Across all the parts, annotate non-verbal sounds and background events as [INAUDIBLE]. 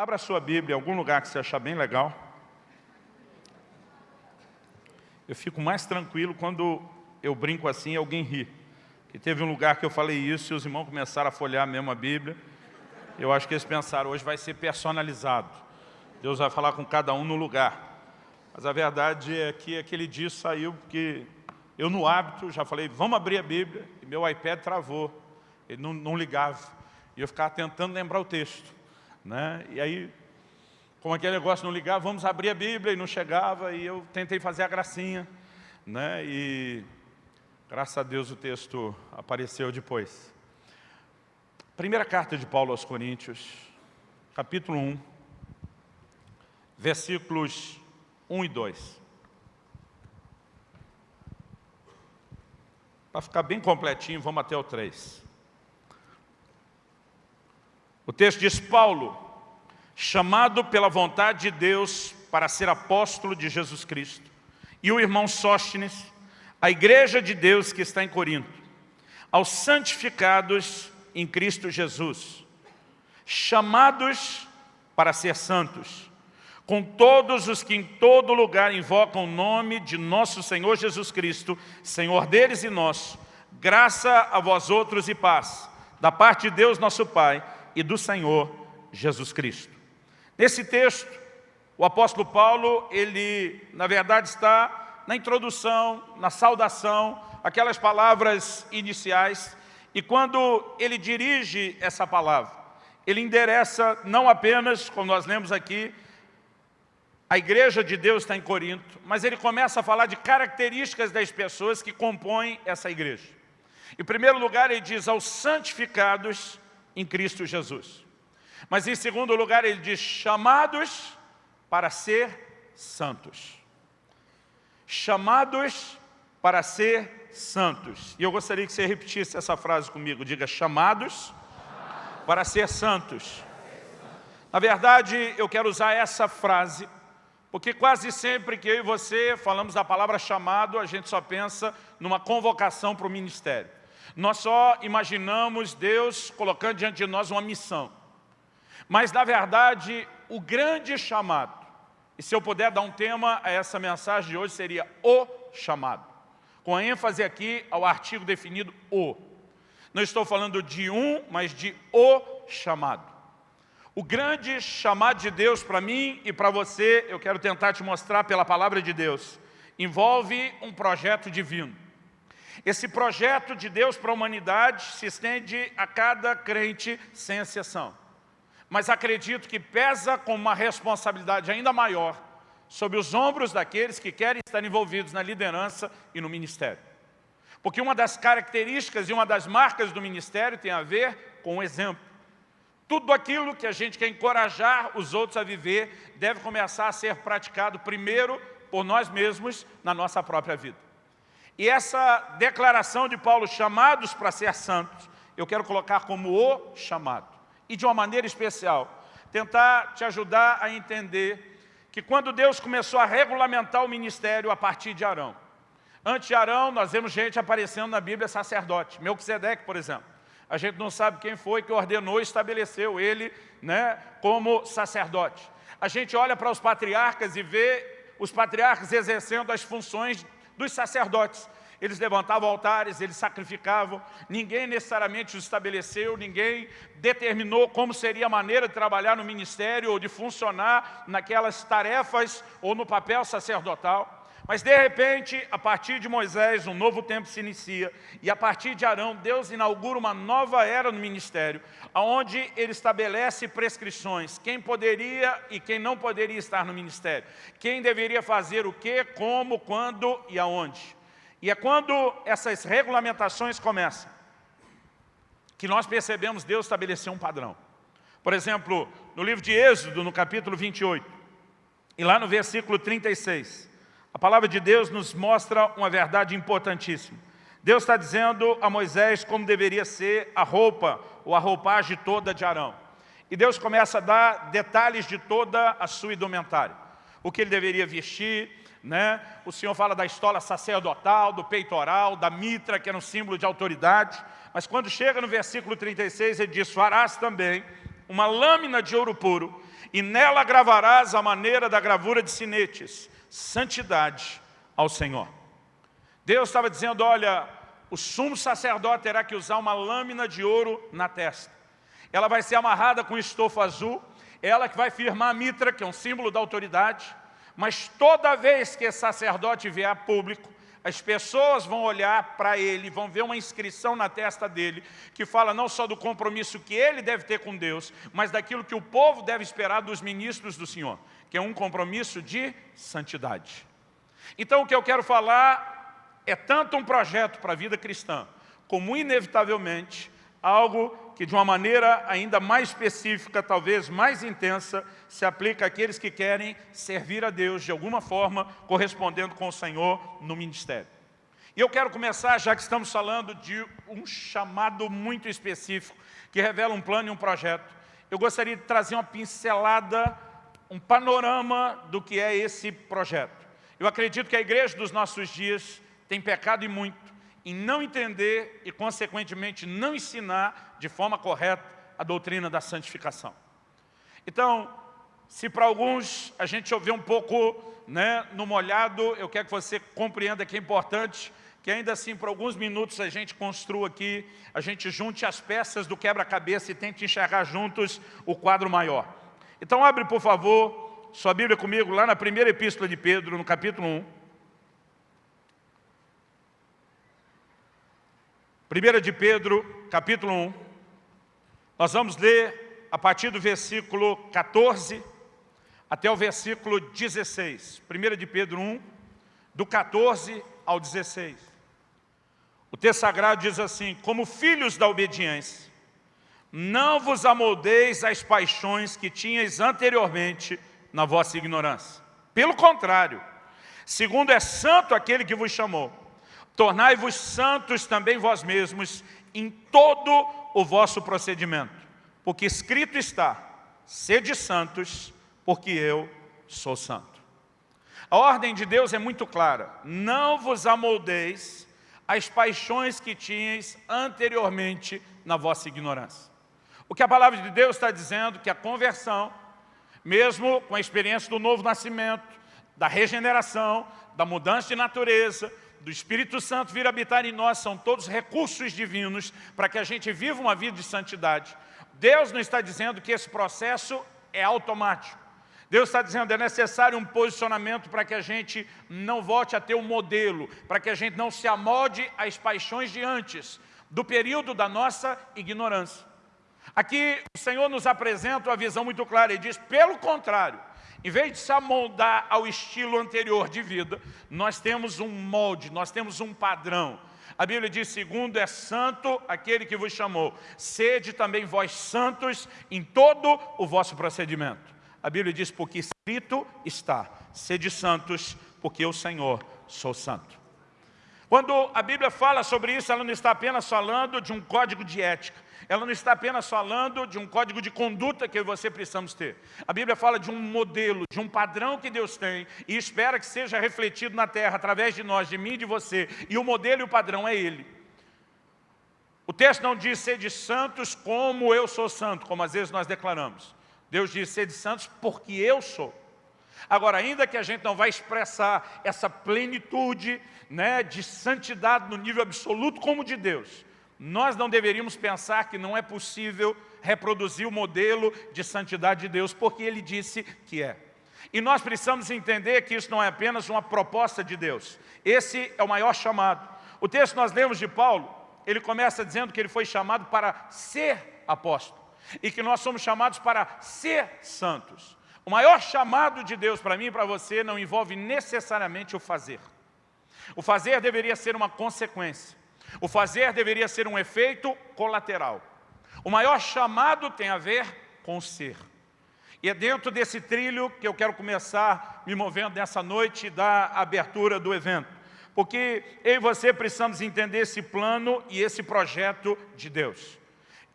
Abra sua Bíblia em algum lugar que você achar bem legal. Eu fico mais tranquilo quando eu brinco assim e alguém ri. Que teve um lugar que eu falei isso e os irmãos começaram a folhear mesmo a Bíblia. Eu acho que eles pensaram, hoje vai ser personalizado. Deus vai falar com cada um no lugar. Mas a verdade é que aquele dia saiu porque eu no hábito já falei, vamos abrir a Bíblia, e meu iPad travou, ele não, não ligava. E eu ficava tentando lembrar o texto. Né? E aí, como aquele negócio não ligava, vamos abrir a Bíblia e não chegava, e eu tentei fazer a gracinha. Né? E graças a Deus o texto apareceu depois. Primeira carta de Paulo aos Coríntios, capítulo 1, versículos 1 e 2. Para ficar bem completinho, vamos até o 3. O texto diz, Paulo, chamado pela vontade de Deus para ser apóstolo de Jesus Cristo, e o irmão Sóstenes, a igreja de Deus que está em Corinto, aos santificados em Cristo Jesus, chamados para ser santos, com todos os que em todo lugar invocam o nome de nosso Senhor Jesus Cristo, Senhor deles e nosso, graça a vós outros e paz, da parte de Deus nosso Pai, e do Senhor Jesus Cristo. Nesse texto, o apóstolo Paulo, ele na verdade está na introdução, na saudação, aquelas palavras iniciais, e quando ele dirige essa palavra, ele endereça não apenas, como nós lemos aqui, a igreja de Deus está em Corinto, mas ele começa a falar de características das pessoas que compõem essa igreja. Em primeiro lugar, ele diz aos santificados em Cristo Jesus. Mas em segundo lugar ele diz, chamados para ser santos. Chamados para ser santos. E eu gostaria que você repetisse essa frase comigo. Diga, chamados para ser santos. Na verdade, eu quero usar essa frase, porque quase sempre que eu e você falamos da palavra chamado, a gente só pensa numa convocação para o ministério. Nós só imaginamos Deus colocando diante de nós uma missão. Mas, na verdade, o grande chamado, e se eu puder dar um tema a essa mensagem de hoje, seria o chamado. Com ênfase aqui ao artigo definido o. Não estou falando de um, mas de o chamado. O grande chamado de Deus para mim e para você, eu quero tentar te mostrar pela palavra de Deus, envolve um projeto divino. Esse projeto de Deus para a humanidade se estende a cada crente sem exceção. Mas acredito que pesa com uma responsabilidade ainda maior sobre os ombros daqueles que querem estar envolvidos na liderança e no ministério. Porque uma das características e uma das marcas do ministério tem a ver com o exemplo. Tudo aquilo que a gente quer encorajar os outros a viver deve começar a ser praticado primeiro por nós mesmos na nossa própria vida. E essa declaração de Paulo, chamados para ser santos, eu quero colocar como o chamado. E de uma maneira especial, tentar te ajudar a entender que quando Deus começou a regulamentar o ministério a partir de Arão, antes de Arão, nós vemos gente aparecendo na Bíblia sacerdote, Melquisedeque, por exemplo. A gente não sabe quem foi que ordenou e estabeleceu ele né, como sacerdote. A gente olha para os patriarcas e vê os patriarcas exercendo as funções dos sacerdotes. Eles levantavam altares, eles sacrificavam, ninguém necessariamente os estabeleceu, ninguém determinou como seria a maneira de trabalhar no ministério ou de funcionar naquelas tarefas ou no papel sacerdotal. Mas de repente, a partir de Moisés, um novo tempo se inicia, e a partir de Arão, Deus inaugura uma nova era no ministério, onde ele estabelece prescrições, quem poderia e quem não poderia estar no ministério, quem deveria fazer o que, como, quando e aonde. E é quando essas regulamentações começam, que nós percebemos Deus estabelecer um padrão. Por exemplo, no livro de Êxodo, no capítulo 28, e lá no versículo 36, a palavra de Deus nos mostra uma verdade importantíssima. Deus está dizendo a Moisés como deveria ser a roupa ou a roupagem toda de Arão. E Deus começa a dar detalhes de toda a sua indumentária. O que ele deveria vestir, né? o Senhor fala da estola sacerdotal, do peitoral, da mitra, que era um símbolo de autoridade. Mas quando chega no versículo 36, ele diz, farás também uma lâmina de ouro puro, e nela gravarás a maneira da gravura de sinetes, santidade ao Senhor. Deus estava dizendo, olha, o sumo sacerdote terá que usar uma lâmina de ouro na testa. Ela vai ser amarrada com estofo azul, ela que vai firmar a mitra, que é um símbolo da autoridade, mas toda vez que esse sacerdote vier a público, as pessoas vão olhar para ele, vão ver uma inscrição na testa dele, que fala não só do compromisso que ele deve ter com Deus, mas daquilo que o povo deve esperar dos ministros do Senhor, que é um compromisso de santidade. Então o que eu quero falar é tanto um projeto para a vida cristã, como inevitavelmente algo que de uma maneira ainda mais específica, talvez mais intensa, se aplica àqueles que querem servir a Deus de alguma forma, correspondendo com o Senhor no ministério. E eu quero começar, já que estamos falando de um chamado muito específico, que revela um plano e um projeto. Eu gostaria de trazer uma pincelada, um panorama do que é esse projeto. Eu acredito que a igreja dos nossos dias tem pecado e muito, em não entender e, consequentemente, não ensinar de forma correta a doutrina da santificação. Então, se para alguns a gente ouvir um pouco né, no molhado, eu quero que você compreenda que é importante que ainda assim, por alguns minutos, a gente construa aqui, a gente junte as peças do quebra-cabeça e tente enxergar juntos o quadro maior. Então, abre, por favor, sua Bíblia comigo, lá na primeira epístola de Pedro, no capítulo 1. 1 de Pedro, capítulo 1. Nós vamos ler a partir do versículo 14 até o versículo 16. 1 de Pedro 1, do 14 ao 16. O texto sagrado diz assim, como filhos da obediência, não vos amoldeis às paixões que tinhais anteriormente na vossa ignorância. Pelo contrário, segundo é santo aquele que vos chamou, Tornai-vos santos também vós mesmos em todo o vosso procedimento, porque escrito está, sede santos, porque eu sou santo. A ordem de Deus é muito clara, não vos amoldeis as paixões que tinhais anteriormente na vossa ignorância. O que a palavra de Deus está dizendo que a conversão, mesmo com a experiência do novo nascimento, da regeneração, da mudança de natureza, do Espírito Santo vir habitar em nós são todos recursos divinos para que a gente viva uma vida de santidade. Deus não está dizendo que esse processo é automático. Deus está dizendo que é necessário um posicionamento para que a gente não volte a ter um modelo, para que a gente não se amolde às paixões de antes, do período da nossa ignorância. Aqui o Senhor nos apresenta uma visão muito clara, Ele diz, pelo contrário, em vez de se amoldar ao estilo anterior de vida, nós temos um molde, nós temos um padrão. A Bíblia diz, segundo é santo aquele que vos chamou, sede também vós santos em todo o vosso procedimento. A Bíblia diz, porque escrito está, sede santos, porque eu, Senhor, sou santo. Quando a Bíblia fala sobre isso, ela não está apenas falando de um código de ética, ela não está apenas falando de um código de conduta que você precisamos ter. A Bíblia fala de um modelo, de um padrão que Deus tem e espera que seja refletido na terra através de nós, de mim e de você. E o modelo e o padrão é Ele. O texto não diz ser de santos como eu sou santo, como às vezes nós declaramos. Deus diz ser de santos porque eu sou. Agora, ainda que a gente não vai expressar essa plenitude né, de santidade no nível absoluto como de Deus, nós não deveríamos pensar que não é possível reproduzir o modelo de santidade de Deus, porque Ele disse que é. E nós precisamos entender que isso não é apenas uma proposta de Deus. Esse é o maior chamado. O texto que nós lemos de Paulo, ele começa dizendo que ele foi chamado para ser apóstolo. E que nós somos chamados para ser santos. O maior chamado de Deus para mim e para você não envolve necessariamente o fazer. O fazer deveria ser uma consequência. O fazer deveria ser um efeito colateral. O maior chamado tem a ver com o ser. E é dentro desse trilho que eu quero começar me movendo nessa noite da abertura do evento. Porque eu e você precisamos entender esse plano e esse projeto de Deus.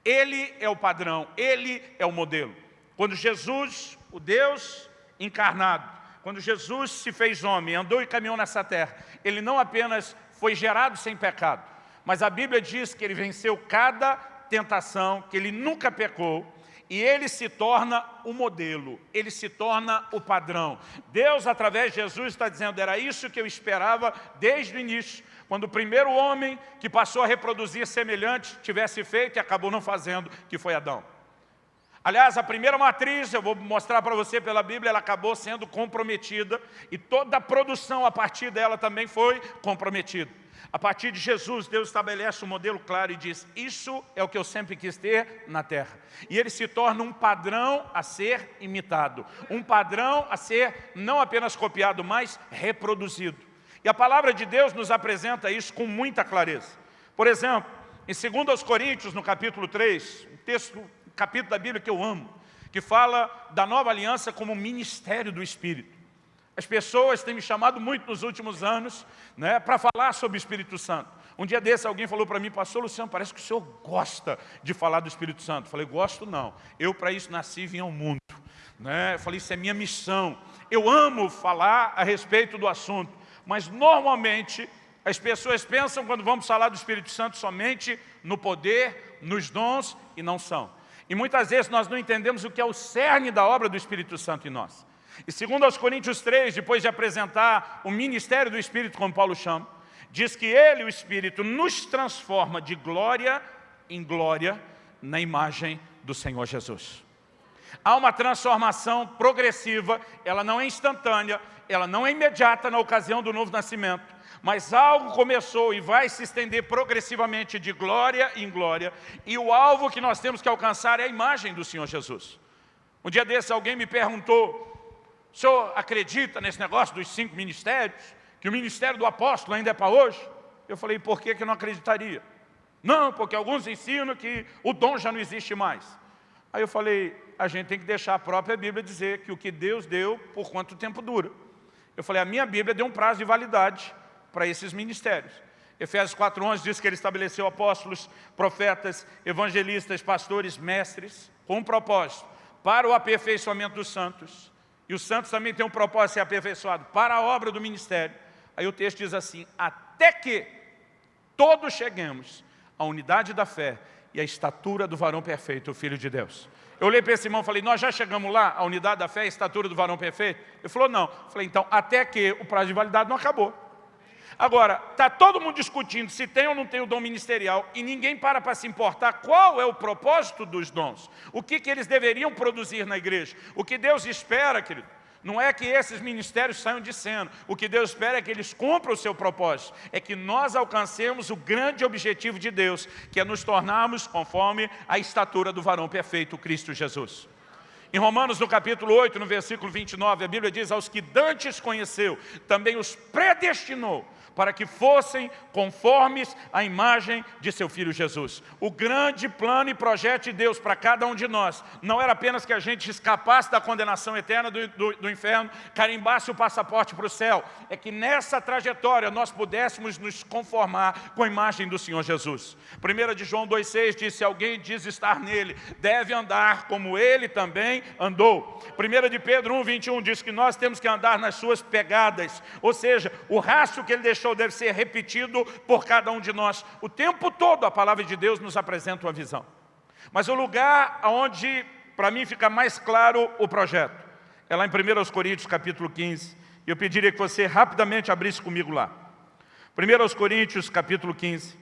Ele é o padrão, Ele é o modelo. Quando Jesus, o Deus encarnado, quando Jesus se fez homem, andou e caminhou nessa terra, Ele não apenas foi gerado sem pecado, mas a Bíblia diz que ele venceu cada tentação, que ele nunca pecou, e ele se torna o modelo, ele se torna o padrão. Deus, através de Jesus, está dizendo, era isso que eu esperava desde o início, quando o primeiro homem que passou a reproduzir semelhante tivesse feito e acabou não fazendo, que foi Adão. Aliás, a primeira matriz, eu vou mostrar para você pela Bíblia, ela acabou sendo comprometida e toda a produção a partir dela também foi comprometida. A partir de Jesus, Deus estabelece um modelo claro e diz, isso é o que eu sempre quis ter na terra. E ele se torna um padrão a ser imitado, um padrão a ser não apenas copiado, mas reproduzido. E a palavra de Deus nos apresenta isso com muita clareza. Por exemplo, em 2 Coríntios, no capítulo 3, um texto, um capítulo da Bíblia que eu amo, que fala da nova aliança como ministério do Espírito. As pessoas têm me chamado muito nos últimos anos né, para falar sobre o Espírito Santo. Um dia desse alguém falou para mim, pastor Luciano, parece que o senhor gosta de falar do Espírito Santo. Eu falei, gosto não. Eu para isso nasci e vim ao mundo. Né? Eu falei, isso é minha missão. Eu amo falar a respeito do assunto, mas normalmente as pessoas pensam quando vamos falar do Espírito Santo somente no poder, nos dons e não são. E muitas vezes nós não entendemos o que é o cerne da obra do Espírito Santo em nós. E segundo aos Coríntios 3, depois de apresentar o ministério do Espírito, como Paulo chama, diz que ele, o Espírito, nos transforma de glória em glória na imagem do Senhor Jesus. Há uma transformação progressiva, ela não é instantânea, ela não é imediata na ocasião do novo nascimento, mas algo começou e vai se estender progressivamente de glória em glória, e o alvo que nós temos que alcançar é a imagem do Senhor Jesus. Um dia desse alguém me perguntou, o senhor acredita nesse negócio dos cinco ministérios? Que o ministério do apóstolo ainda é para hoje? Eu falei, por que, que eu não acreditaria? Não, porque alguns ensinam que o dom já não existe mais. Aí eu falei, a gente tem que deixar a própria Bíblia dizer que o que Deus deu, por quanto tempo dura. Eu falei, a minha Bíblia deu um prazo de validade para esses ministérios. Efésios 4.11 diz que ele estabeleceu apóstolos, profetas, evangelistas, pastores, mestres, com um propósito, para o aperfeiçoamento dos santos, e os santos também têm um propósito de ser aperfeiçoado para a obra do ministério. Aí o texto diz assim, até que todos cheguemos à unidade da fé e à estatura do varão perfeito, o Filho de Deus. Eu olhei para esse irmão e falei, nós já chegamos lá, à unidade da fé e à estatura do varão perfeito? Ele falou, não. Eu falei, então, até que o prazo de validade não acabou. Agora, está todo mundo discutindo se tem ou não tem o dom ministerial e ninguém para para se importar qual é o propósito dos dons. O que, que eles deveriam produzir na igreja. O que Deus espera, querido, não é que esses ministérios saiam de cena. O que Deus espera é que eles cumpram o seu propósito. É que nós alcancemos o grande objetivo de Deus, que é nos tornarmos conforme a estatura do varão perfeito, Cristo Jesus. Em Romanos, no capítulo 8, no versículo 29, a Bíblia diz, aos que dantes conheceu, também os predestinou para que fossem conformes à imagem de seu Filho Jesus. O grande plano e projeto de Deus para cada um de nós não era apenas que a gente escapasse da condenação eterna do, do, do inferno, carimbasse o passaporte para o céu, é que nessa trajetória nós pudéssemos nos conformar com a imagem do Senhor Jesus. 1 de João 2,6 diz, se alguém diz estar nele, deve andar como ele também andou. 1 de Pedro 1,21 diz que nós temos que andar nas suas pegadas, ou seja, o rastro que ele deixou show deve ser repetido por cada um de nós. O tempo todo a palavra de Deus nos apresenta uma visão. Mas o lugar onde, para mim, fica mais claro o projeto, é lá em 1 Coríntios, capítulo 15. E eu pediria que você rapidamente abrisse comigo lá. 1 Coríntios, capítulo 15.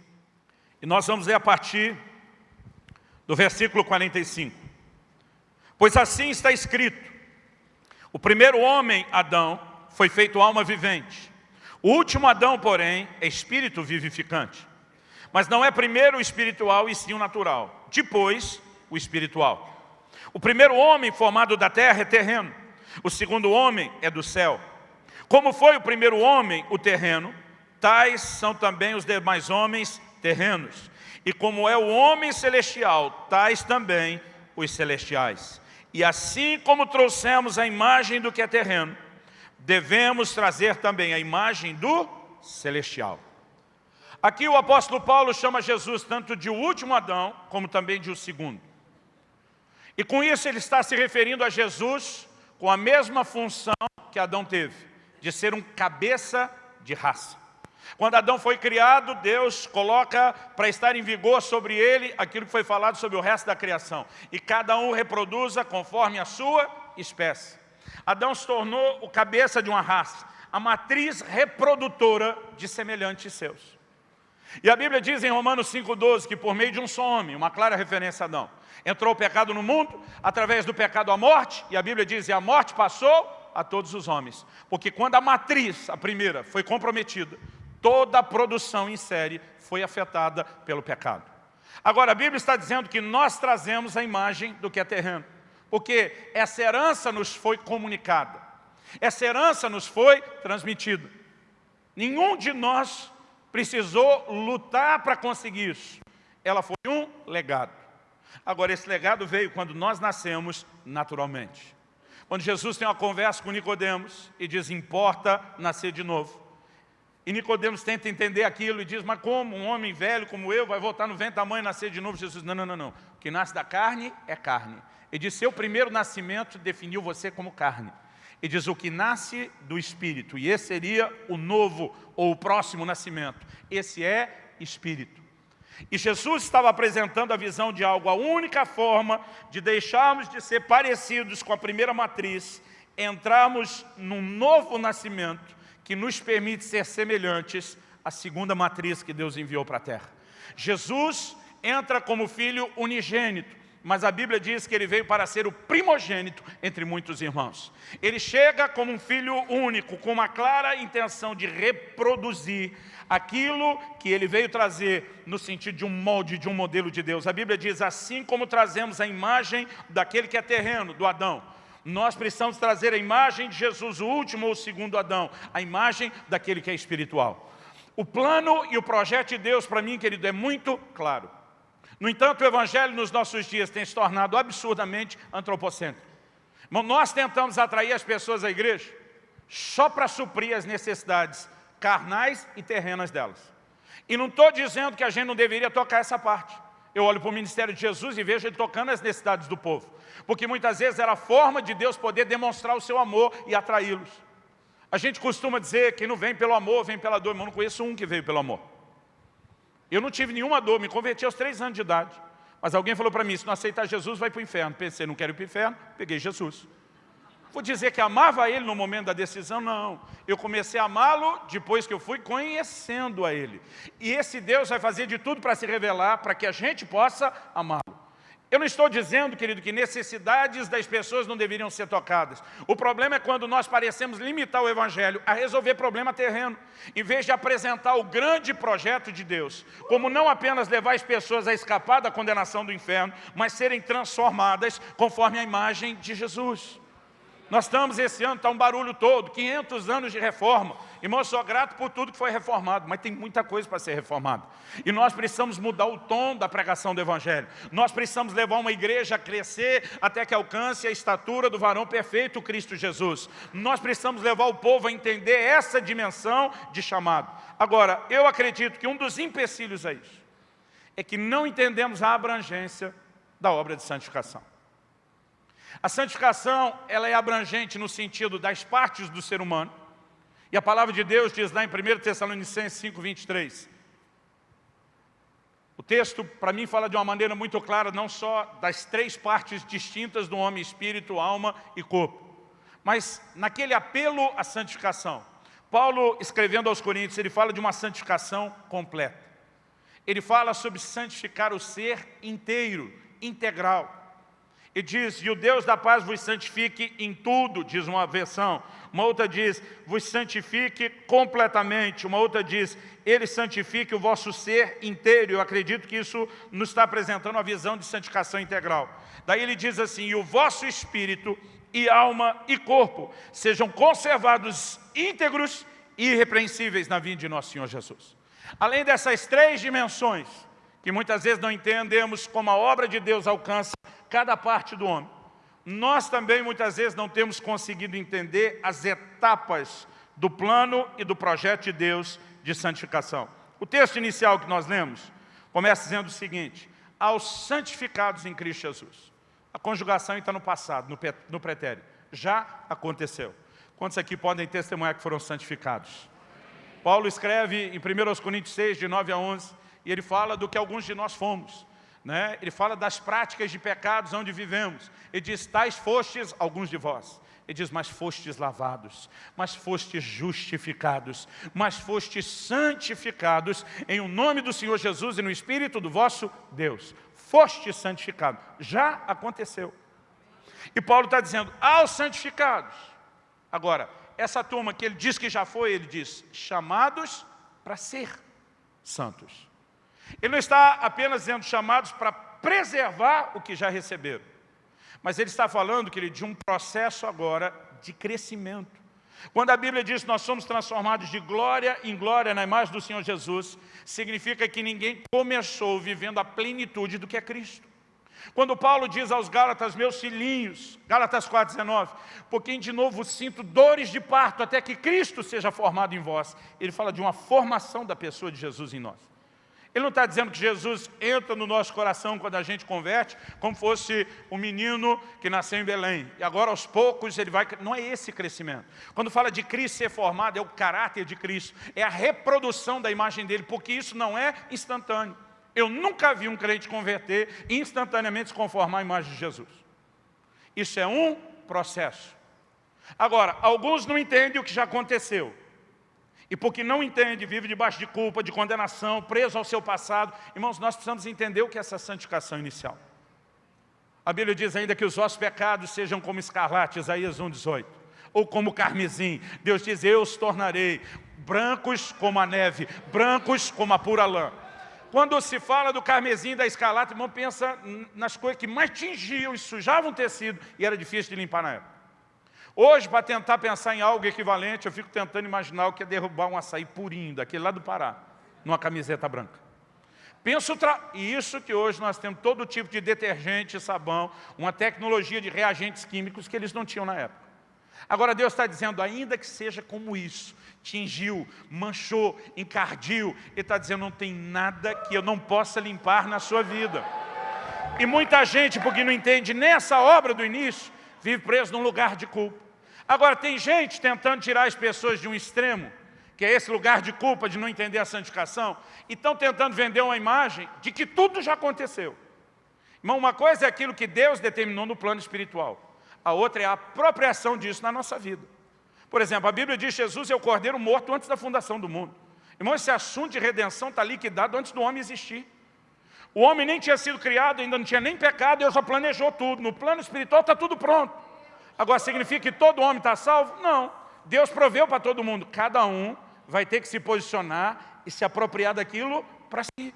E nós vamos ler a partir do versículo 45. Pois assim está escrito, o primeiro homem, Adão, foi feito alma vivente. O último Adão, porém, é espírito vivificante. Mas não é primeiro o espiritual e sim o natural. Depois, o espiritual. O primeiro homem formado da terra é terreno. O segundo homem é do céu. Como foi o primeiro homem, o terreno, tais são também os demais homens terrenos. E como é o homem celestial, tais também os celestiais. E assim como trouxemos a imagem do que é terreno, devemos trazer também a imagem do celestial. Aqui o apóstolo Paulo chama Jesus tanto de o último Adão, como também de o segundo. E com isso ele está se referindo a Jesus com a mesma função que Adão teve, de ser um cabeça de raça. Quando Adão foi criado, Deus coloca para estar em vigor sobre ele aquilo que foi falado sobre o resto da criação. E cada um reproduza conforme a sua espécie. Adão se tornou o cabeça de uma raça, a matriz reprodutora de semelhantes seus. E a Bíblia diz em Romanos 5,12 que por meio de um só homem, uma clara referência a Adão, entrou o pecado no mundo, através do pecado a morte, e a Bíblia diz, e a morte passou a todos os homens. Porque quando a matriz, a primeira, foi comprometida, toda a produção em série foi afetada pelo pecado. Agora, a Bíblia está dizendo que nós trazemos a imagem do que é terreno porque essa herança nos foi comunicada, essa herança nos foi transmitida. Nenhum de nós precisou lutar para conseguir isso. Ela foi um legado. Agora, esse legado veio quando nós nascemos naturalmente. Quando Jesus tem uma conversa com Nicodemos e diz, importa nascer de novo. E Nicodemos tenta entender aquilo e diz, mas como um homem velho como eu vai voltar no ventre da mãe e nascer de novo? Jesus, não, não, não, não. O que nasce da carne é carne. Ele diz, seu primeiro nascimento definiu você como carne. Ele diz, o que nasce do Espírito, e esse seria o novo ou o próximo nascimento. Esse é Espírito. E Jesus estava apresentando a visão de algo, a única forma de deixarmos de ser parecidos com a primeira matriz, entrarmos num novo nascimento que nos permite ser semelhantes à segunda matriz que Deus enviou para a terra. Jesus entra como filho unigênito, mas a Bíblia diz que ele veio para ser o primogênito entre muitos irmãos. Ele chega como um filho único, com uma clara intenção de reproduzir aquilo que ele veio trazer no sentido de um molde, de um modelo de Deus. A Bíblia diz, assim como trazemos a imagem daquele que é terreno, do Adão, nós precisamos trazer a imagem de Jesus, o último ou o segundo Adão, a imagem daquele que é espiritual. O plano e o projeto de Deus, para mim, querido, é muito claro. No entanto, o Evangelho nos nossos dias tem se tornado absurdamente antropocêntrico. Nós tentamos atrair as pessoas à igreja só para suprir as necessidades carnais e terrenas delas. E não estou dizendo que a gente não deveria tocar essa parte. Eu olho para o ministério de Jesus e vejo ele tocando as necessidades do povo. Porque muitas vezes era a forma de Deus poder demonstrar o seu amor e atraí-los. A gente costuma dizer que não vem pelo amor, vem pela dor. Mas eu não conheço um que veio pelo amor. Eu não tive nenhuma dor, me converti aos três anos de idade. Mas alguém falou para mim, se não aceitar Jesus, vai para o inferno. Pensei, não quero ir para o inferno, peguei Jesus. Vou dizer que amava ele no momento da decisão? Não. Eu comecei a amá-lo depois que eu fui conhecendo a ele. E esse Deus vai fazer de tudo para se revelar, para que a gente possa amá-lo. Eu não estou dizendo, querido, que necessidades das pessoas não deveriam ser tocadas. O problema é quando nós parecemos limitar o Evangelho a resolver problema terreno, em vez de apresentar o grande projeto de Deus, como não apenas levar as pessoas a escapar da condenação do inferno, mas serem transformadas conforme a imagem de Jesus. Nós estamos esse ano, está um barulho todo, 500 anos de reforma. Irmão, eu sou grato por tudo que foi reformado, mas tem muita coisa para ser reformada. E nós precisamos mudar o tom da pregação do Evangelho. Nós precisamos levar uma igreja a crescer até que alcance a estatura do varão perfeito, Cristo Jesus. Nós precisamos levar o povo a entender essa dimensão de chamado. Agora, eu acredito que um dos empecilhos a isso é que não entendemos a abrangência da obra de santificação. A santificação ela é abrangente no sentido das partes do ser humano. E a palavra de Deus diz lá em 1 Tessalonicenses 5, 23. O texto, para mim, fala de uma maneira muito clara, não só das três partes distintas do homem, espírito, alma e corpo, mas naquele apelo à santificação. Paulo, escrevendo aos Coríntios, ele fala de uma santificação completa. Ele fala sobre santificar o ser inteiro, integral. E diz, e o Deus da paz vos santifique em tudo, diz uma versão. Uma outra diz, vos santifique completamente. Uma outra diz, ele santifique o vosso ser inteiro. Eu acredito que isso nos está apresentando uma visão de santificação integral. Daí ele diz assim, e o vosso espírito e alma e corpo sejam conservados íntegros e irrepreensíveis na vinda de nosso Senhor Jesus. Além dessas três dimensões, que muitas vezes não entendemos como a obra de Deus alcança cada parte do homem. Nós também muitas vezes não temos conseguido entender as etapas do plano e do projeto de Deus de santificação. O texto inicial que nós lemos começa dizendo o seguinte, aos santificados em Cristo Jesus. A conjugação está no passado, no pretérito. Já aconteceu. Quantos aqui podem testemunhar que foram santificados? Paulo escreve em 1 Coríntios 6, de 9 a 11, e ele fala do que alguns de nós fomos. Né? Ele fala das práticas de pecados onde vivemos. Ele diz, tais fostes alguns de vós. Ele diz, mas fostes lavados, mas fostes justificados, mas fostes santificados em o nome do Senhor Jesus e no Espírito do vosso Deus. Foste santificado. Já aconteceu. E Paulo está dizendo, aos santificados. Agora, essa turma que ele diz que já foi, ele diz, chamados para ser santos. Ele não está apenas dizendo chamados para preservar o que já receberam, mas ele está falando, querido, de um processo agora de crescimento. Quando a Bíblia diz que nós somos transformados de glória em glória na imagem do Senhor Jesus, significa que ninguém começou vivendo a plenitude do que é Cristo. Quando Paulo diz aos Gálatas, meus filhinhos, Gálatas 4,19, porque de novo sinto dores de parto até que Cristo seja formado em vós. Ele fala de uma formação da pessoa de Jesus em nós. Ele não está dizendo que Jesus entra no nosso coração quando a gente converte, como fosse um menino que nasceu em Belém. E agora, aos poucos, ele vai... Não é esse crescimento. Quando fala de Cristo ser formado, é o caráter de Cristo. É a reprodução da imagem dele, porque isso não é instantâneo. Eu nunca vi um crente converter e instantaneamente se conformar à imagem de Jesus. Isso é um processo. Agora, alguns não entendem o que já aconteceu. E porque não entende, vive debaixo de culpa, de condenação, preso ao seu passado. Irmãos, nós precisamos entender o que é essa santificação inicial. A Bíblia diz ainda que os vossos pecados sejam como escarlate, Isaías 1,18. Ou como carmesim. Deus diz, eu os tornarei brancos como a neve, brancos como a pura lã. Quando se fala do carmesim da escarlate, irmão, pensa nas coisas que mais tingiam e sujavam o tecido e era difícil de limpar na época. Hoje, para tentar pensar em algo equivalente, eu fico tentando imaginar o que é derrubar um açaí purinho, daquele lá do Pará, numa camiseta branca. Penso e isso que hoje nós temos todo tipo de detergente, sabão, uma tecnologia de reagentes químicos que eles não tinham na época. Agora Deus está dizendo, ainda que seja como isso, tingiu, manchou, encardiu, Ele está dizendo, não tem nada que eu não possa limpar na sua vida. E muita gente, porque não entende nessa obra do início, vive preso num lugar de culpa. Agora, tem gente tentando tirar as pessoas de um extremo, que é esse lugar de culpa, de não entender a santificação, e estão tentando vender uma imagem de que tudo já aconteceu. Irmão, uma coisa é aquilo que Deus determinou no plano espiritual, a outra é a apropriação disso na nossa vida. Por exemplo, a Bíblia diz que Jesus é o cordeiro morto antes da fundação do mundo. Irmão, esse assunto de redenção está liquidado antes do homem existir. O homem nem tinha sido criado, ainda não tinha nem pecado, Deus já planejou tudo. No plano espiritual está tudo pronto. Agora, significa que todo homem está salvo? Não. Deus proveu para todo mundo. Cada um vai ter que se posicionar e se apropriar daquilo para si.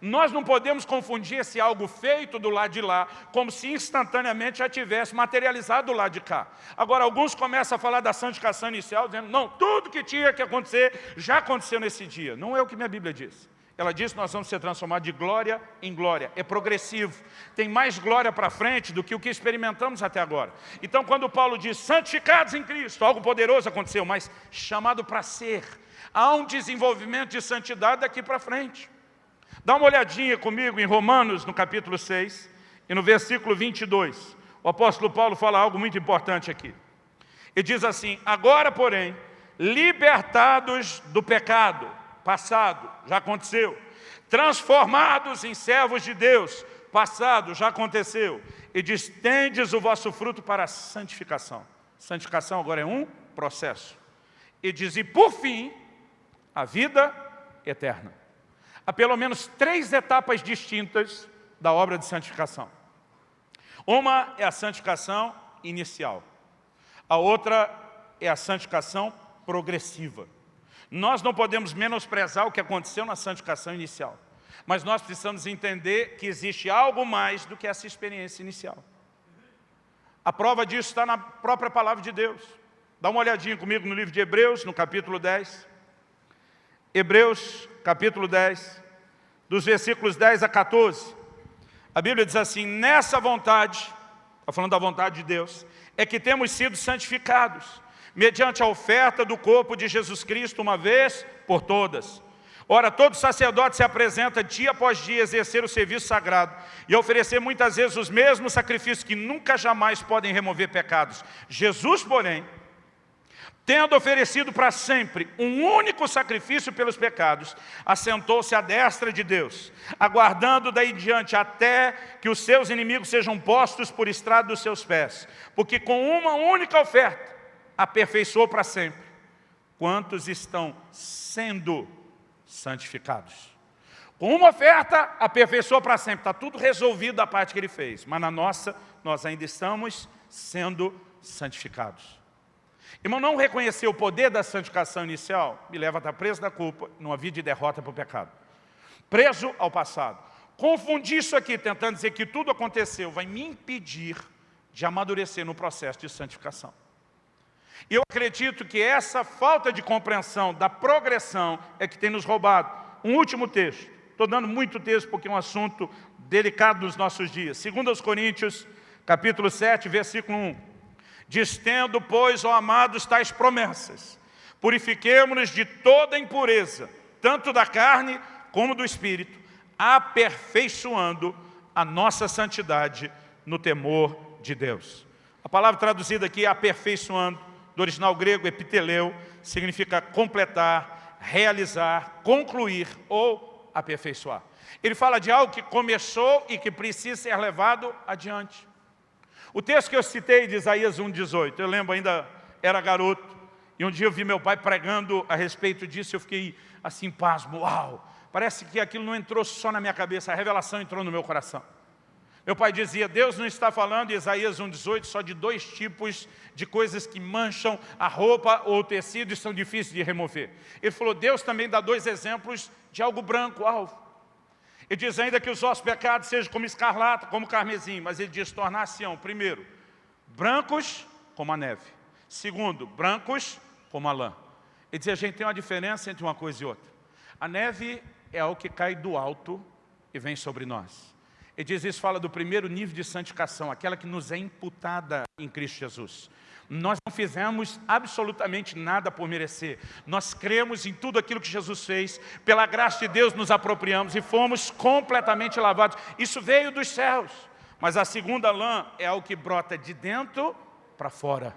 Nós não podemos confundir esse algo feito do lado de lá, como se instantaneamente já tivesse materializado do lado de cá. Agora, alguns começam a falar da santificação inicial, dizendo, não, tudo que tinha que acontecer, já aconteceu nesse dia. Não é o que minha Bíblia diz. Ela diz que nós vamos ser transformados de glória em glória. É progressivo. Tem mais glória para frente do que o que experimentamos até agora. Então, quando Paulo diz, santificados em Cristo, algo poderoso aconteceu, mas chamado para ser. Há um desenvolvimento de santidade daqui para frente. Dá uma olhadinha comigo em Romanos, no capítulo 6, e no versículo 22. O apóstolo Paulo fala algo muito importante aqui. Ele diz assim, agora, porém, libertados do pecado, passado, já aconteceu. Transformados em servos de Deus, passado, já aconteceu. E diz, tendes o vosso fruto para a santificação. Santificação agora é um processo. E diz, e por fim, a vida eterna. Há pelo menos três etapas distintas da obra de santificação. Uma é a santificação inicial. A outra é a santificação progressiva. Nós não podemos menosprezar o que aconteceu na santificação inicial. Mas nós precisamos entender que existe algo mais do que essa experiência inicial. A prova disso está na própria palavra de Deus. Dá uma olhadinha comigo no livro de Hebreus, no capítulo 10. Hebreus, capítulo 10, dos versículos 10 a 14. A Bíblia diz assim, nessa vontade, está falando da vontade de Deus, é que temos sido santificados mediante a oferta do corpo de Jesus Cristo uma vez por todas. Ora, todo sacerdote se apresenta dia após dia exercer o serviço sagrado e oferecer muitas vezes os mesmos sacrifícios que nunca jamais podem remover pecados. Jesus, porém, tendo oferecido para sempre um único sacrifício pelos pecados, assentou-se à destra de Deus, aguardando daí diante até que os seus inimigos sejam postos por estrado dos seus pés, porque com uma única oferta aperfeiçoou para sempre quantos estão sendo santificados. Com uma oferta, aperfeiçoou para sempre. Está tudo resolvido da parte que ele fez. Mas na nossa, nós ainda estamos sendo santificados. Irmão, não reconhecer o poder da santificação inicial me leva a estar preso da culpa, numa vida de derrota para o pecado. Preso ao passado. Confundir isso aqui, tentando dizer que tudo aconteceu, vai me impedir de amadurecer no processo de santificação. E eu acredito que essa falta de compreensão da progressão é que tem nos roubado. Um último texto. Estou dando muito texto porque é um assunto delicado dos nossos dias. Segundo aos Coríntios, capítulo 7, versículo 1. Distendo, pois, ó amados, tais promessas. Purifiquemos-nos de toda impureza, tanto da carne como do espírito, aperfeiçoando a nossa santidade no temor de Deus. A palavra traduzida aqui, aperfeiçoando, do original grego, epiteleu, significa completar, realizar, concluir ou aperfeiçoar. Ele fala de algo que começou e que precisa ser levado adiante. O texto que eu citei de Isaías 1,18, eu lembro ainda, era garoto, e um dia eu vi meu pai pregando a respeito disso, eu fiquei assim, pasmo, uau! Parece que aquilo não entrou só na minha cabeça, a revelação entrou no meu coração. Meu pai dizia, Deus não está falando, em Isaías 1,18, só de dois tipos de coisas que mancham a roupa ou o tecido e são difíceis de remover. Ele falou, Deus também dá dois exemplos de algo branco, alvo. Ele diz ainda que os vossos pecados sejam como escarlata, como carmesim, mas ele diz tornar-se-ão, primeiro, brancos como a neve. Segundo, brancos como a lã. Ele diz, a gente tem uma diferença entre uma coisa e outra. A neve é algo que cai do alto e vem sobre nós. Ele diz isso, fala do primeiro nível de santificação, aquela que nos é imputada em Cristo Jesus. Nós não fizemos absolutamente nada por merecer. Nós cremos em tudo aquilo que Jesus fez. Pela graça de Deus nos apropriamos e fomos completamente lavados. Isso veio dos céus. Mas a segunda lã é algo que brota de dentro para fora.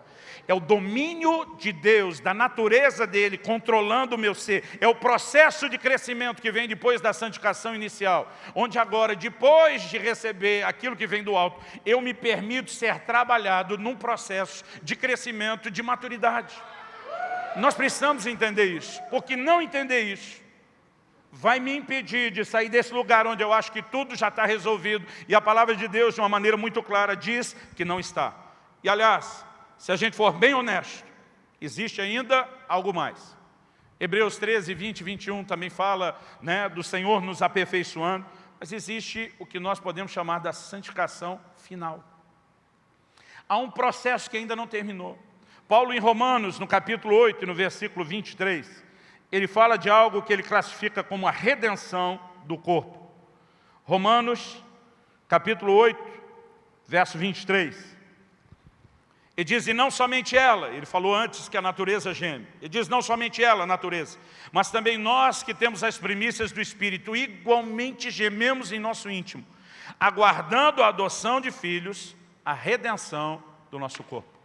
É o domínio de Deus, da natureza dEle, controlando o meu ser. É o processo de crescimento que vem depois da santificação inicial. Onde agora, depois de receber aquilo que vem do alto, eu me permito ser trabalhado num processo de crescimento, de maturidade. Nós precisamos entender isso, porque não entender isso vai me impedir de sair desse lugar onde eu acho que tudo já está resolvido e a palavra de Deus, de uma maneira muito clara, diz que não está. E, aliás, se a gente for bem honesto, existe ainda algo mais. Hebreus 13, 20 e 21 também fala né, do Senhor nos aperfeiçoando, mas existe o que nós podemos chamar da santificação final. Há um processo que ainda não terminou. Paulo em Romanos, no capítulo 8, no versículo 23, ele fala de algo que ele classifica como a redenção do corpo. Romanos, capítulo 8, verso 23. Ele diz, e não somente ela, ele falou antes que a natureza geme. Ele diz, não somente ela, a natureza, mas também nós que temos as primícias do Espírito, igualmente gememos em nosso íntimo, aguardando a adoção de filhos, a redenção do nosso corpo.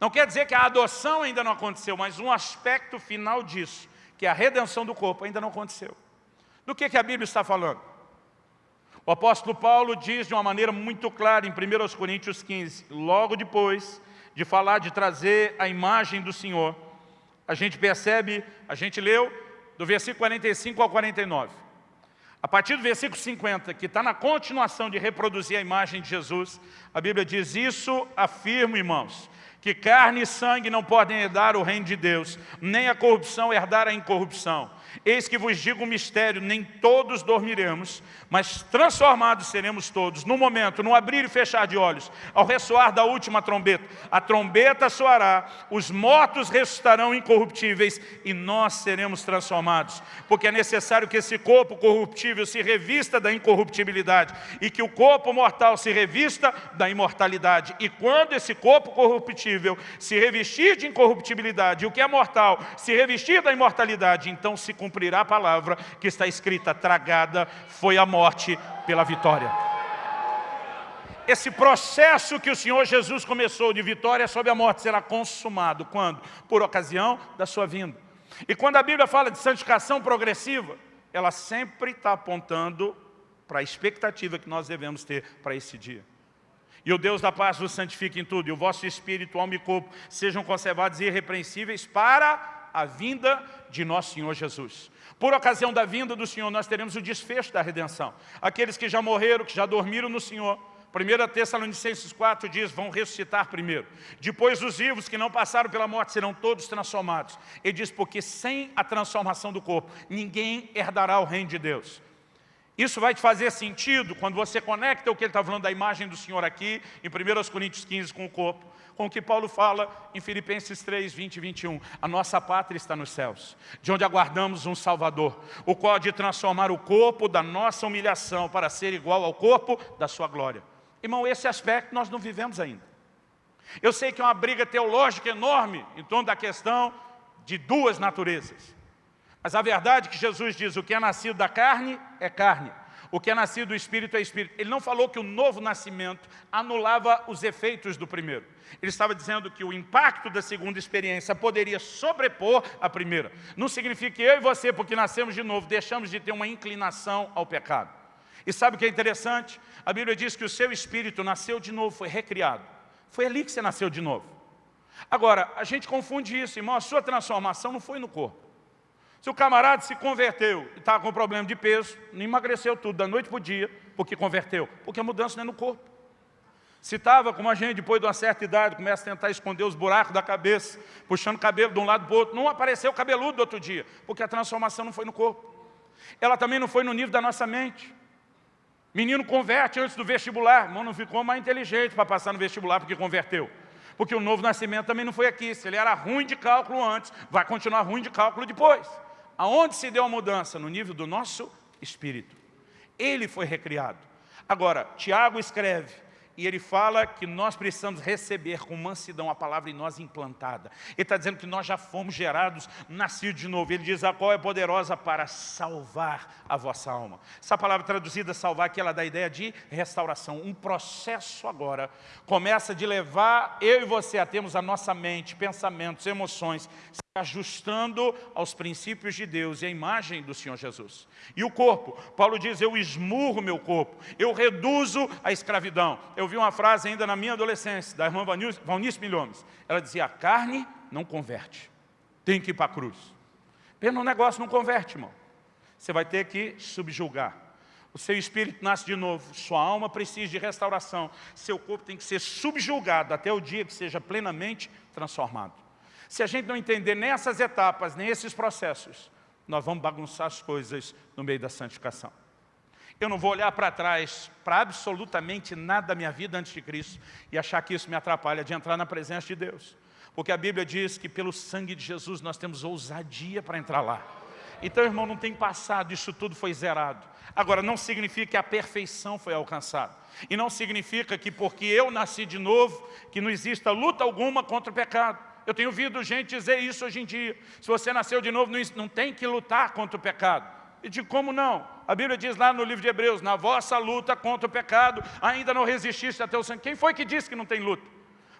Não quer dizer que a adoção ainda não aconteceu, mas um aspecto final disso, que é a redenção do corpo, ainda não aconteceu. Do que, que a Bíblia está falando? O apóstolo Paulo diz de uma maneira muito clara em 1 Coríntios 15, logo depois de falar de trazer a imagem do Senhor, a gente percebe, a gente leu do versículo 45 ao 49. A partir do versículo 50, que está na continuação de reproduzir a imagem de Jesus, a Bíblia diz, isso afirmo, irmãos, que carne e sangue não podem herdar o reino de Deus, nem a corrupção herdar a incorrupção. Eis que vos digo um mistério, nem todos dormiremos, mas transformados seremos todos, no momento, no abrir e fechar de olhos, ao ressoar da última trombeta. A trombeta soará, os mortos ressuscitarão incorruptíveis e nós seremos transformados. Porque é necessário que esse corpo corruptível se revista da incorruptibilidade e que o corpo mortal se revista da imortalidade. E quando esse corpo corruptível se revestir de incorruptibilidade e o que é mortal se revestir da imortalidade, então se cumprirá a palavra que está escrita, tragada foi a morte pela vitória. esse processo que o Senhor Jesus começou de vitória sobre a morte será consumado. Quando? Por ocasião da sua vinda. E quando a Bíblia fala de santificação progressiva, ela sempre está apontando para a expectativa que nós devemos ter para esse dia. E o Deus da paz vos santifique em tudo, e o vosso espírito, alma e corpo sejam conservados irrepreensíveis para a vinda de nosso Senhor Jesus. Por ocasião da vinda do Senhor, nós teremos o desfecho da redenção. Aqueles que já morreram, que já dormiram no Senhor, 1 Tessalonicenses 4 diz, vão ressuscitar primeiro. Depois os vivos que não passaram pela morte serão todos transformados. Ele diz, porque sem a transformação do corpo, ninguém herdará o reino de Deus. Isso vai te fazer sentido quando você conecta o que ele está falando da imagem do Senhor aqui, em 1 Coríntios 15, com o corpo, com o que Paulo fala em Filipenses 3, 20 e 21. A nossa pátria está nos céus, de onde aguardamos um Salvador, o qual de transformar o corpo da nossa humilhação para ser igual ao corpo da sua glória. Irmão, esse aspecto nós não vivemos ainda. Eu sei que é uma briga teológica enorme em torno da questão de duas naturezas. Mas a verdade é que Jesus diz, o que é nascido da carne é carne. O que é nascido do Espírito é Espírito. Ele não falou que o novo nascimento anulava os efeitos do primeiro. Ele estava dizendo que o impacto da segunda experiência poderia sobrepor a primeira. Não significa que eu e você, porque nascemos de novo, deixamos de ter uma inclinação ao pecado. E sabe o que é interessante? A Bíblia diz que o seu espírito nasceu de novo, foi recriado. Foi ali que você nasceu de novo. Agora, a gente confunde isso, irmão, a sua transformação não foi no corpo. Se o camarada se converteu e estava com problema de peso, não emagreceu tudo da noite para o dia, porque converteu, porque a mudança não é no corpo. Se estava, como a gente, depois de uma certa idade, começa a tentar esconder os buracos da cabeça, puxando cabelo de um lado para o outro, não apareceu cabeludo do outro dia, porque a transformação não foi no corpo. Ela também não foi no nível da nossa mente. Menino converte antes do vestibular, irmão não ficou mais inteligente para passar no vestibular porque converteu. Porque o novo nascimento também não foi aqui. Se ele era ruim de cálculo antes, vai continuar ruim de cálculo depois. Aonde se deu a mudança? No nível do nosso espírito. Ele foi recriado. Agora, Tiago escreve, e ele fala que nós precisamos receber com mansidão a palavra em nós implantada. Ele está dizendo que nós já fomos gerados, nascidos de novo. Ele diz, a qual é poderosa para salvar a vossa alma. Essa palavra traduzida, salvar, aqui ela dá a ideia de restauração. Um processo agora começa de levar eu e você a termos a nossa mente, pensamentos, emoções, ajustando aos princípios de Deus e à imagem do Senhor Jesus. E o corpo, Paulo diz, eu esmurro meu corpo, eu reduzo a escravidão. Eu vi uma frase ainda na minha adolescência, da irmã Valnice Milhomes. Ela dizia, a carne não converte, tem que ir para a cruz. Um negócio não converte, irmão. Você vai ter que subjugar. O seu espírito nasce de novo, sua alma precisa de restauração, seu corpo tem que ser subjugado até o dia que seja plenamente transformado. Se a gente não entender nessas etapas, nem esses processos, nós vamos bagunçar as coisas no meio da santificação. Eu não vou olhar para trás, para absolutamente nada da minha vida antes de Cristo e achar que isso me atrapalha de entrar na presença de Deus. Porque a Bíblia diz que pelo sangue de Jesus nós temos ousadia para entrar lá. Então, irmão, não tem passado, isso tudo foi zerado. Agora, não significa que a perfeição foi alcançada. E não significa que porque eu nasci de novo, que não exista luta alguma contra o pecado. Eu tenho ouvido gente dizer isso hoje em dia. Se você nasceu de novo, não tem que lutar contra o pecado. E de como não? A Bíblia diz lá no livro de Hebreus, na vossa luta contra o pecado, ainda não resististe até o sangue. Quem foi que disse que não tem luta?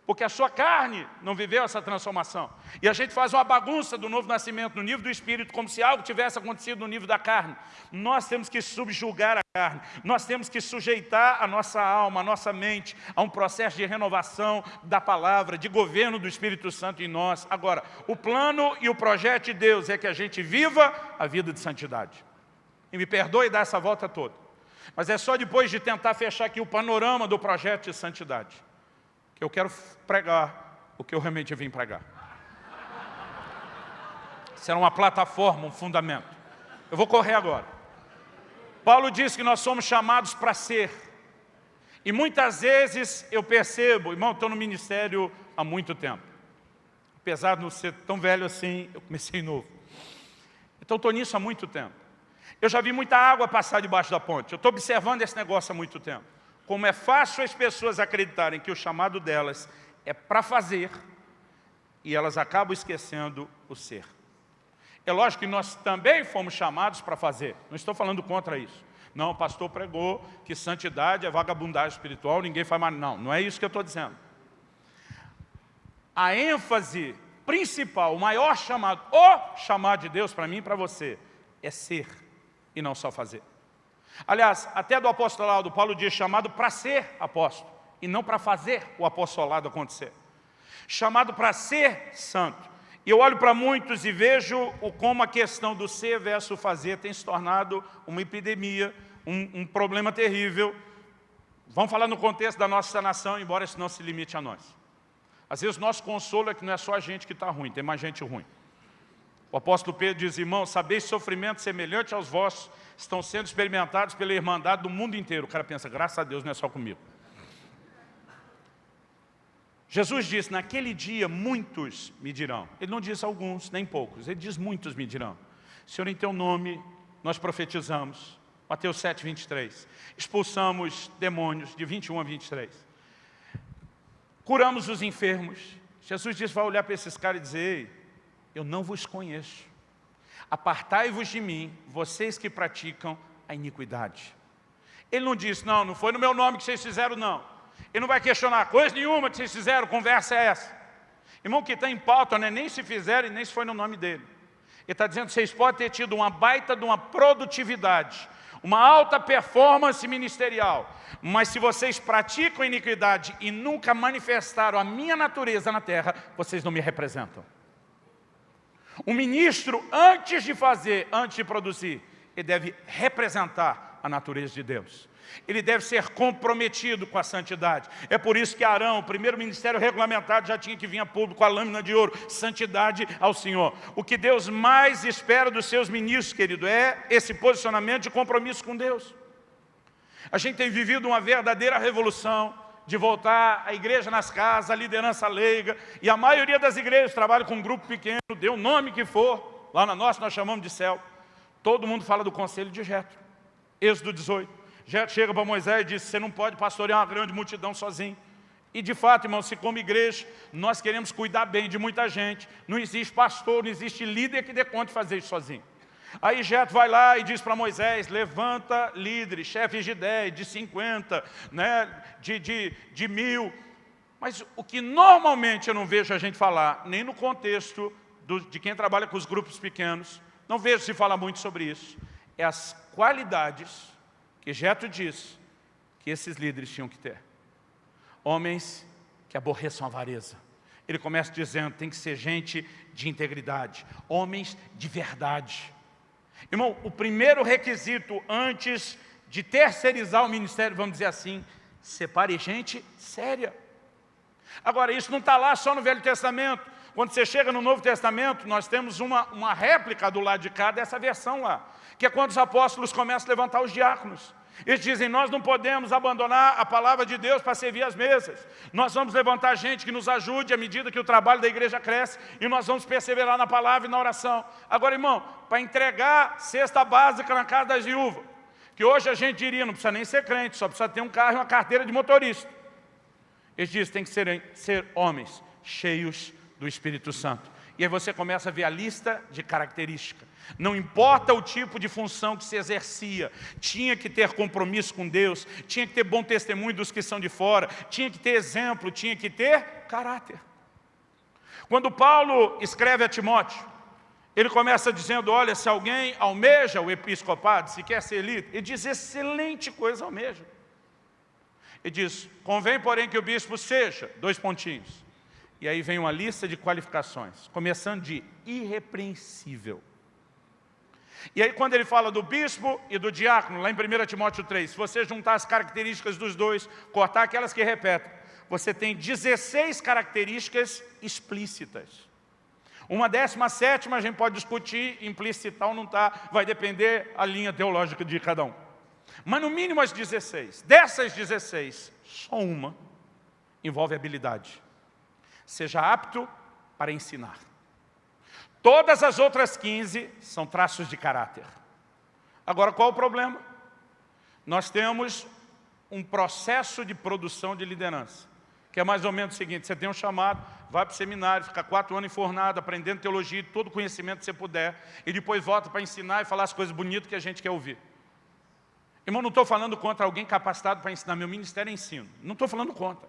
Porque a sua carne não viveu essa transformação. E a gente faz uma bagunça do novo nascimento no nível do Espírito, como se algo tivesse acontecido no nível da carne. Nós temos que subjugar a carne, nós temos que sujeitar a nossa alma, a nossa mente, a um processo de renovação da palavra, de governo do Espírito Santo em nós. Agora, o plano e o projeto de Deus é que a gente viva a vida de santidade. E me perdoe dar essa volta toda. Mas é só depois de tentar fechar aqui o panorama do projeto de santidade eu quero pregar o que eu realmente vim pregar. Será uma plataforma, um fundamento. Eu vou correr agora. Paulo diz que nós somos chamados para ser. E muitas vezes eu percebo, irmão, estou no ministério há muito tempo. Apesar de não ser tão velho assim, eu comecei novo. Então estou nisso há muito tempo. Eu já vi muita água passar debaixo da ponte. Eu estou observando esse negócio há muito tempo como é fácil as pessoas acreditarem que o chamado delas é para fazer, e elas acabam esquecendo o ser. É lógico que nós também fomos chamados para fazer, não estou falando contra isso. Não, o pastor pregou que santidade é vagabundagem espiritual, ninguém faz mais. Não, não é isso que eu estou dizendo. A ênfase principal, o maior chamado, o chamado de Deus para mim e para você, é ser e não só fazer. Aliás, até do apostolado, Paulo diz chamado para ser apóstolo e não para fazer o apostolado acontecer. Chamado para ser santo. E eu olho para muitos e vejo o, como a questão do ser versus fazer tem se tornado uma epidemia, um, um problema terrível. Vamos falar no contexto da nossa nação, embora isso não se limite a nós. Às vezes nosso consolo é que não é só a gente que está ruim, tem mais gente ruim. O apóstolo Pedro diz, irmão, sabeis sofrimento semelhante aos vossos estão sendo experimentados pela Irmandade do mundo inteiro. O cara pensa, graças a Deus não é só comigo. Jesus disse, naquele dia muitos me dirão. Ele não diz alguns, nem poucos, ele diz muitos me dirão. Senhor, em teu nome nós profetizamos. Mateus 7, 23. Expulsamos demônios de 21 a 23. Curamos os enfermos. Jesus disse, vai olhar para esses caras e dizer, Ei, eu não vos conheço. Apartai-vos de mim, vocês que praticam a iniquidade. Ele não disse, não, não foi no meu nome que vocês fizeram, não. Ele não vai questionar coisa nenhuma que vocês fizeram, conversa é essa. Irmão, que está em pauta não é nem se fizeram e nem se foi no nome dele. Ele está dizendo vocês podem ter tido uma baita de uma produtividade, uma alta performance ministerial, mas se vocês praticam iniquidade e nunca manifestaram a minha natureza na terra, vocês não me representam. O ministro, antes de fazer, antes de produzir, ele deve representar a natureza de Deus. Ele deve ser comprometido com a santidade. É por isso que Arão, o primeiro ministério regulamentado, já tinha que vir a público com a lâmina de ouro. Santidade ao Senhor. O que Deus mais espera dos seus ministros, querido, é esse posicionamento de compromisso com Deus. A gente tem vivido uma verdadeira revolução de voltar a igreja nas casas, a liderança leiga, e a maioria das igrejas trabalha com um grupo pequeno, dê o nome que for, lá na nossa nós chamamos de céu. Todo mundo fala do conselho de Jetro, Êxodo 18. Jetro chega para Moisés e diz, você não pode pastorear uma grande multidão sozinho. E de fato, irmão, se como igreja nós queremos cuidar bem de muita gente, não existe pastor, não existe líder que dê conta de fazer isso sozinho. Aí Jetro vai lá e diz para Moisés, levanta líderes, chefes de 10, de 50, né, de, de, de mil. Mas o que normalmente eu não vejo a gente falar, nem no contexto do, de quem trabalha com os grupos pequenos, não vejo se falar muito sobre isso, é as qualidades que Jetro diz que esses líderes tinham que ter. Homens que aborreçam a avareza. Ele começa dizendo, tem que ser gente de integridade, homens de verdade, Irmão, o primeiro requisito antes de terceirizar o ministério, vamos dizer assim, separe gente séria. Agora, isso não está lá só no Velho Testamento. Quando você chega no Novo Testamento, nós temos uma, uma réplica do lado de cá dessa versão lá, que é quando os apóstolos começam a levantar os diáconos. Eles dizem, nós não podemos abandonar a palavra de Deus para servir as mesas. Nós vamos levantar gente que nos ajude à medida que o trabalho da igreja cresce e nós vamos perseverar na palavra e na oração. Agora, irmão, para entregar cesta básica na casa das viúvas, que hoje a gente diria, não precisa nem ser crente, só precisa ter um carro e uma carteira de motorista. Eles dizem, tem que ser, ser homens cheios do Espírito Santo. E aí você começa a ver a lista de características. Não importa o tipo de função que se exercia, tinha que ter compromisso com Deus, tinha que ter bom testemunho dos que são de fora, tinha que ter exemplo, tinha que ter caráter. Quando Paulo escreve a Timóteo, ele começa dizendo, olha, se alguém almeja o episcopado, se quer ser líder, ele diz, excelente coisa almeja. Ele diz, convém, porém, que o bispo seja, dois pontinhos, e aí vem uma lista de qualificações, começando de irrepreensível. E aí quando ele fala do bispo e do diácono, lá em 1 Timóteo 3, se você juntar as características dos dois, cortar aquelas que repetem, você tem 16 características explícitas. Uma décima sétima a gente pode discutir, implícita ou não está, vai depender a linha teológica de cada um. Mas no mínimo as 16. Dessas 16, só uma envolve habilidade seja apto para ensinar. Todas as outras 15 são traços de caráter. Agora, qual o problema? Nós temos um processo de produção de liderança, que é mais ou menos o seguinte, você tem um chamado, vai para o seminário, fica quatro anos enfornado, aprendendo teologia, todo o conhecimento que você puder, e depois volta para ensinar e falar as coisas bonitas que a gente quer ouvir. Irmão, não estou falando contra alguém capacitado para ensinar. Meu ministério é ensino. Não estou falando contra.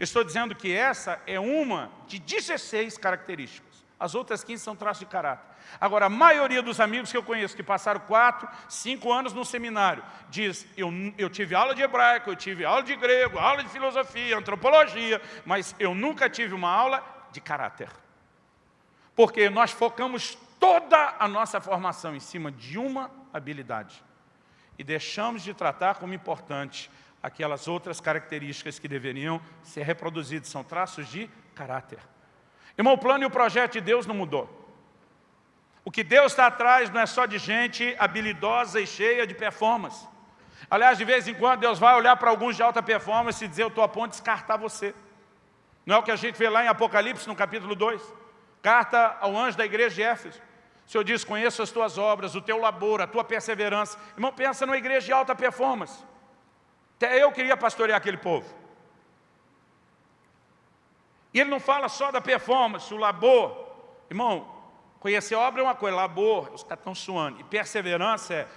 estou dizendo que essa é uma de 16 características. As outras 15 são traços de caráter. Agora, a maioria dos amigos que eu conheço, que passaram 4, 5 anos no seminário, diz, eu, eu tive aula de hebraico, eu tive aula de grego, aula de filosofia, antropologia, mas eu nunca tive uma aula de caráter. Porque nós focamos toda a nossa formação em cima de uma habilidade. E deixamos de tratar como importante aquelas outras características que deveriam ser reproduzidas, são traços de caráter. Irmão, o plano e o projeto de Deus não mudou. O que Deus está atrás não é só de gente habilidosa e cheia de performance. Aliás, de vez em quando Deus vai olhar para alguns de alta performance e dizer, eu estou a ponto de descartar você. Não é o que a gente vê lá em Apocalipse, no capítulo 2. Carta ao anjo da igreja de Éfeso. O Senhor diz, conheço as tuas obras, o teu labor, a tua perseverança. Irmão, pensa numa igreja de alta performance. Até eu queria pastorear aquele povo. E ele não fala só da performance, o labor. Irmão, conhecer obra é uma coisa, labor, os caras estão suando. E perseverança é,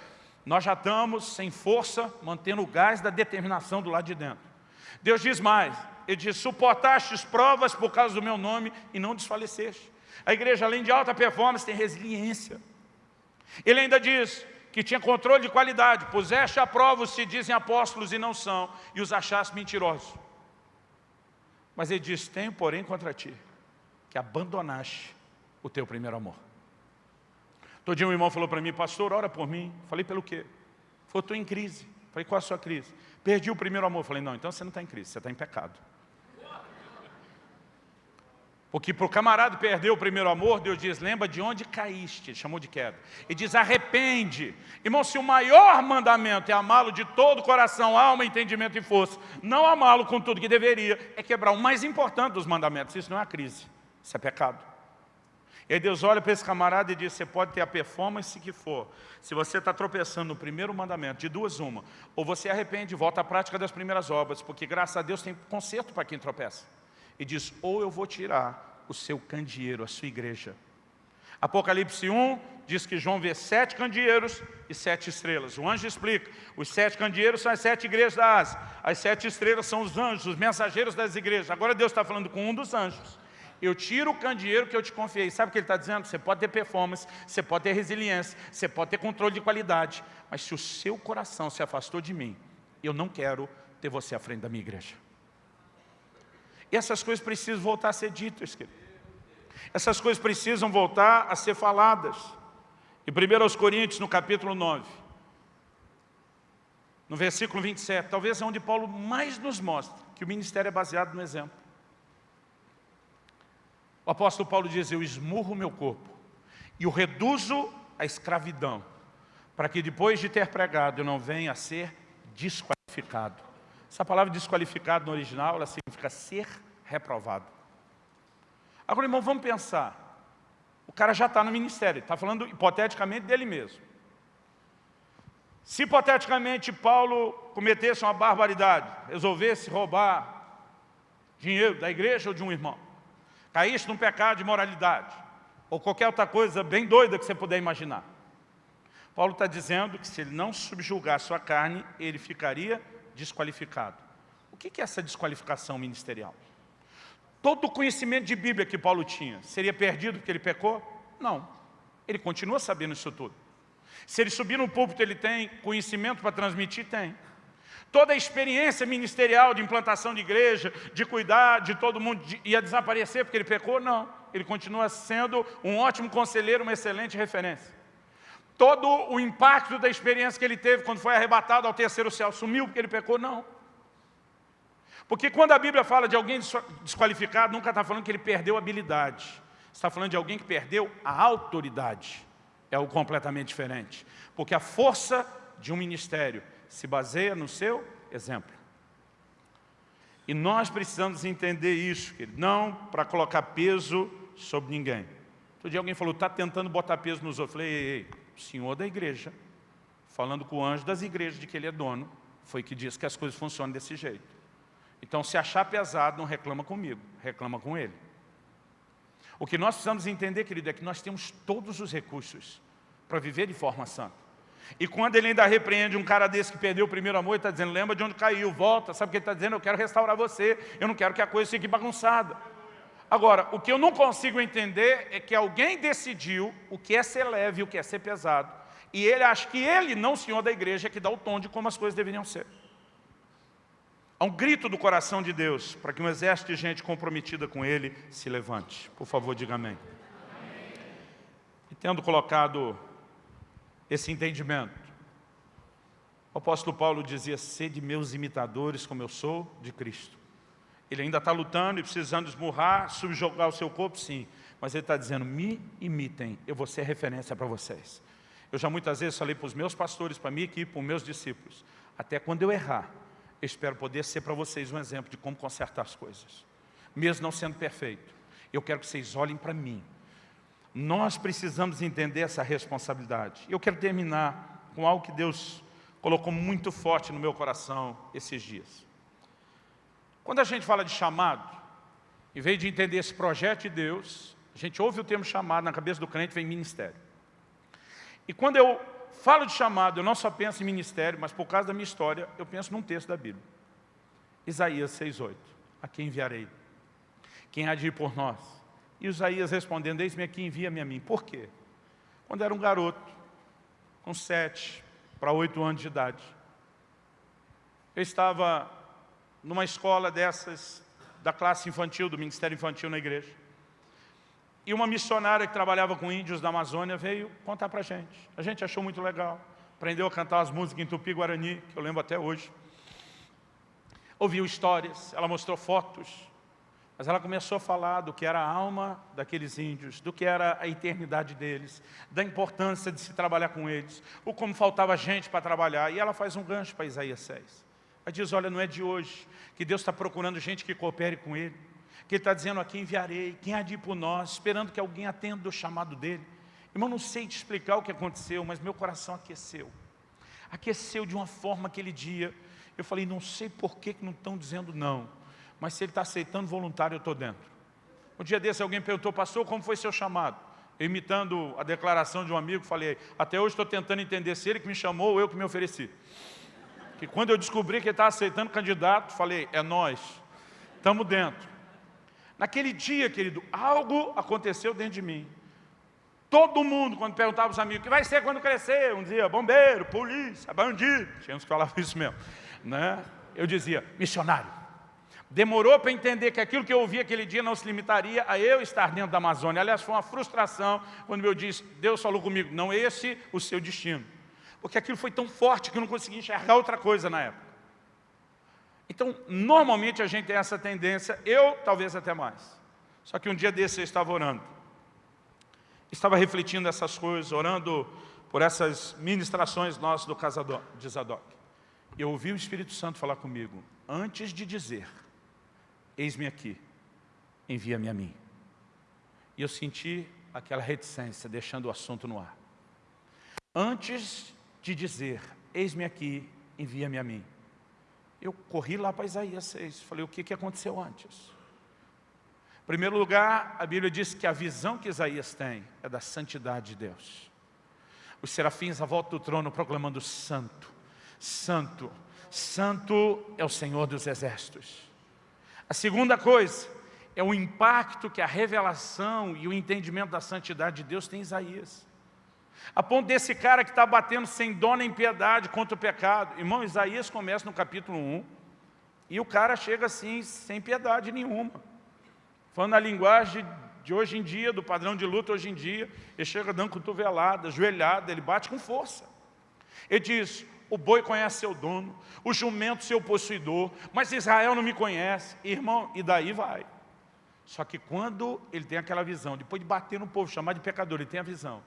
nós já estamos sem força, mantendo o gás da determinação do lado de dentro. Deus diz mais, ele diz, suportastes provas por causa do meu nome e não desfaleceste. A igreja, além de alta performance, tem resiliência. Ele ainda diz que tinha controle de qualidade, puseste a prova os se dizem apóstolos e não são, e os achaste mentirosos. Mas ele diz, tenho porém contra ti, que abandonaste o teu primeiro amor. Todo dia um irmão falou para mim, pastor, ora por mim. Falei, pelo quê? Falou, estou em crise. Falei, qual a sua crise? Perdi o primeiro amor. Falei, não, então você não está em crise, você está em pecado. Porque para o camarada perder o primeiro amor, Deus diz, lembra de onde caíste, ele chamou de queda. E diz, arrepende. Irmão, se o maior mandamento é amá-lo de todo o coração, alma, entendimento e força, não amá-lo com tudo que deveria, é quebrar o mais importante dos mandamentos. Isso não é crise, isso é pecado. E aí Deus olha para esse camarada e diz, você pode ter a performance que for. Se você está tropeçando no primeiro mandamento, de duas uma, ou você arrepende e volta à prática das primeiras obras, porque graças a Deus tem conserto para quem tropeça e diz, ou eu vou tirar o seu candeeiro, a sua igreja. Apocalipse 1 diz que João vê sete candeeiros e sete estrelas. O anjo explica, os sete candeeiros são as sete igrejas da Ásia, as sete estrelas são os anjos, os mensageiros das igrejas. Agora Deus está falando com um dos anjos. Eu tiro o candeeiro que eu te confiei. Sabe o que ele está dizendo? Você pode ter performance, você pode ter resiliência, você pode ter controle de qualidade, mas se o seu coração se afastou de mim, eu não quero ter você à frente da minha igreja. E essas coisas precisam voltar a ser ditas, querido. Essas coisas precisam voltar a ser faladas. E 1 Coríntios, no capítulo 9, no versículo 27, talvez é onde Paulo mais nos mostra que o ministério é baseado no exemplo. O apóstolo Paulo diz, eu esmurro o meu corpo e o reduzo à escravidão, para que depois de ter pregado eu não venha a ser desqualificado. Essa palavra desqualificado no original, ela significa ser reprovado. Agora, irmão, vamos pensar. O cara já está no ministério, está falando hipoteticamente dele mesmo. Se hipoteticamente Paulo cometesse uma barbaridade, resolvesse roubar dinheiro da igreja ou de um irmão, caísse num pecado de moralidade, ou qualquer outra coisa bem doida que você puder imaginar. Paulo está dizendo que se ele não subjugar sua carne, ele ficaria desqualificado. O que é essa desqualificação ministerial? Todo o conhecimento de Bíblia que Paulo tinha seria perdido porque ele pecou? Não. Ele continua sabendo isso tudo. Se ele subir no púlpito, ele tem conhecimento para transmitir? Tem. Toda a experiência ministerial de implantação de igreja, de cuidar de todo mundo, ia desaparecer porque ele pecou? Não. Ele continua sendo um ótimo conselheiro, uma excelente referência. Todo o impacto da experiência que ele teve quando foi arrebatado ao terceiro céu sumiu porque ele pecou? Não. Porque quando a Bíblia fala de alguém desqualificado, nunca está falando que ele perdeu habilidade. Está falando de alguém que perdeu a autoridade. É algo completamente diferente. Porque a força de um ministério se baseia no seu exemplo. E nós precisamos entender isso, querido, não para colocar peso sobre ninguém. Outro dia alguém falou, está tentando botar peso nos outros. Eu falei, ei, ei, o senhor da igreja, falando com o anjo das igrejas de que ele é dono, foi que diz que as coisas funcionam desse jeito. Então, se achar pesado, não reclama comigo, reclama com ele. O que nós precisamos entender, querido, é que nós temos todos os recursos para viver de forma santa. E quando ele ainda repreende um cara desse que perdeu o primeiro amor, ele está dizendo, lembra de onde caiu, volta. Sabe o que ele está dizendo? Eu quero restaurar você, eu não quero que a coisa fique bagunçada. Agora, o que eu não consigo entender é que alguém decidiu o que é ser leve e o que é ser pesado. E ele acha que ele, não o senhor da igreja, é que dá o tom de como as coisas deveriam ser. Há um grito do coração de Deus para que um exército de gente comprometida com Ele se levante. Por favor, diga amém. amém. E tendo colocado esse entendimento, o apóstolo Paulo dizia, sede meus imitadores como eu sou de Cristo. Ele ainda está lutando e precisando esmurrar, subjugar o seu corpo, sim. Mas ele está dizendo, me imitem, eu vou ser referência para vocês. Eu já muitas vezes falei para os meus pastores, para a minha equipe, para os meus discípulos, até quando eu errar, eu espero poder ser para vocês um exemplo de como consertar as coisas. Mesmo não sendo perfeito, eu quero que vocês olhem para mim. Nós precisamos entender essa responsabilidade. Eu quero terminar com algo que Deus colocou muito forte no meu coração esses dias. Quando a gente fala de chamado, em vez de entender esse projeto de Deus, a gente ouve o termo chamado, na cabeça do crente vem ministério. E quando eu falo de chamado, eu não só penso em ministério, mas por causa da minha história, eu penso num texto da Bíblia. Isaías 6,8. A quem enviarei? Quem há de ir por nós? E Isaías respondendo, eis-me aqui, envia-me a mim. Por quê? Quando era um garoto, com sete para oito anos de idade, eu estava numa escola dessas, da classe infantil, do Ministério Infantil na igreja. E uma missionária que trabalhava com índios da Amazônia veio contar para a gente. A gente achou muito legal. Aprendeu a cantar as músicas em Tupi-Guarani, que eu lembro até hoje. Ouviu histórias, ela mostrou fotos. Mas ela começou a falar do que era a alma daqueles índios, do que era a eternidade deles, da importância de se trabalhar com eles, o como faltava gente para trabalhar. E ela faz um gancho para Isaías 6. Ela diz, olha, não é de hoje que Deus está procurando gente que coopere com Ele que ele está dizendo aqui, enviarei, quem há de ir por nós, esperando que alguém atenda o chamado dele. Irmão, não sei te explicar o que aconteceu, mas meu coração aqueceu. Aqueceu de uma forma aquele dia. Eu falei, não sei por que, que não estão dizendo não, mas se ele está aceitando voluntário, eu estou dentro. Um dia desse alguém perguntou, pastor, como foi seu chamado? Eu, imitando a declaração de um amigo, falei, até hoje estou tentando entender se ele que me chamou ou eu que me ofereci. Que quando eu descobri que ele estava aceitando candidato, falei, é nós, estamos dentro. Naquele dia, querido, algo aconteceu dentro de mim. Todo mundo, quando perguntava aos amigos, o que vai ser quando crescer? Um dizia, bombeiro, polícia, bandido. Tinha uns que falavam isso mesmo. Né? Eu dizia, missionário. Demorou para entender que aquilo que eu ouvi aquele dia não se limitaria a eu estar dentro da Amazônia. Aliás, foi uma frustração quando eu disse, Deus falou comigo, não esse o seu destino. Porque aquilo foi tão forte que eu não conseguia enxergar outra coisa na época. Então, normalmente a gente tem essa tendência, eu talvez até mais. Só que um dia desse eu estava orando. Estava refletindo essas coisas, orando por essas ministrações nossas do casa de Zadok. Eu ouvi o Espírito Santo falar comigo, antes de dizer, eis-me aqui, envia-me a mim. E eu senti aquela reticência, deixando o assunto no ar. Antes de dizer, eis-me aqui, envia-me a mim. Eu corri lá para Isaías 6, falei, o que, que aconteceu antes? Em primeiro lugar, a Bíblia diz que a visão que Isaías tem é da santidade de Deus. Os serafins à volta do trono proclamando santo, santo, santo é o Senhor dos exércitos. A segunda coisa é o impacto que a revelação e o entendimento da santidade de Deus tem em Isaías. A ponto desse cara que está batendo sem dó nem piedade contra o pecado. Irmão, Isaías começa no capítulo 1, e o cara chega assim, sem piedade nenhuma. Falando a linguagem de hoje em dia, do padrão de luta hoje em dia, ele chega dando cotovelada, joelhada, ele bate com força. Ele diz, o boi conhece seu dono, o jumento seu possuidor, mas Israel não me conhece. Irmão, e daí vai. Só que quando ele tem aquela visão, depois de bater no povo, chamar de pecador, ele tem a visão.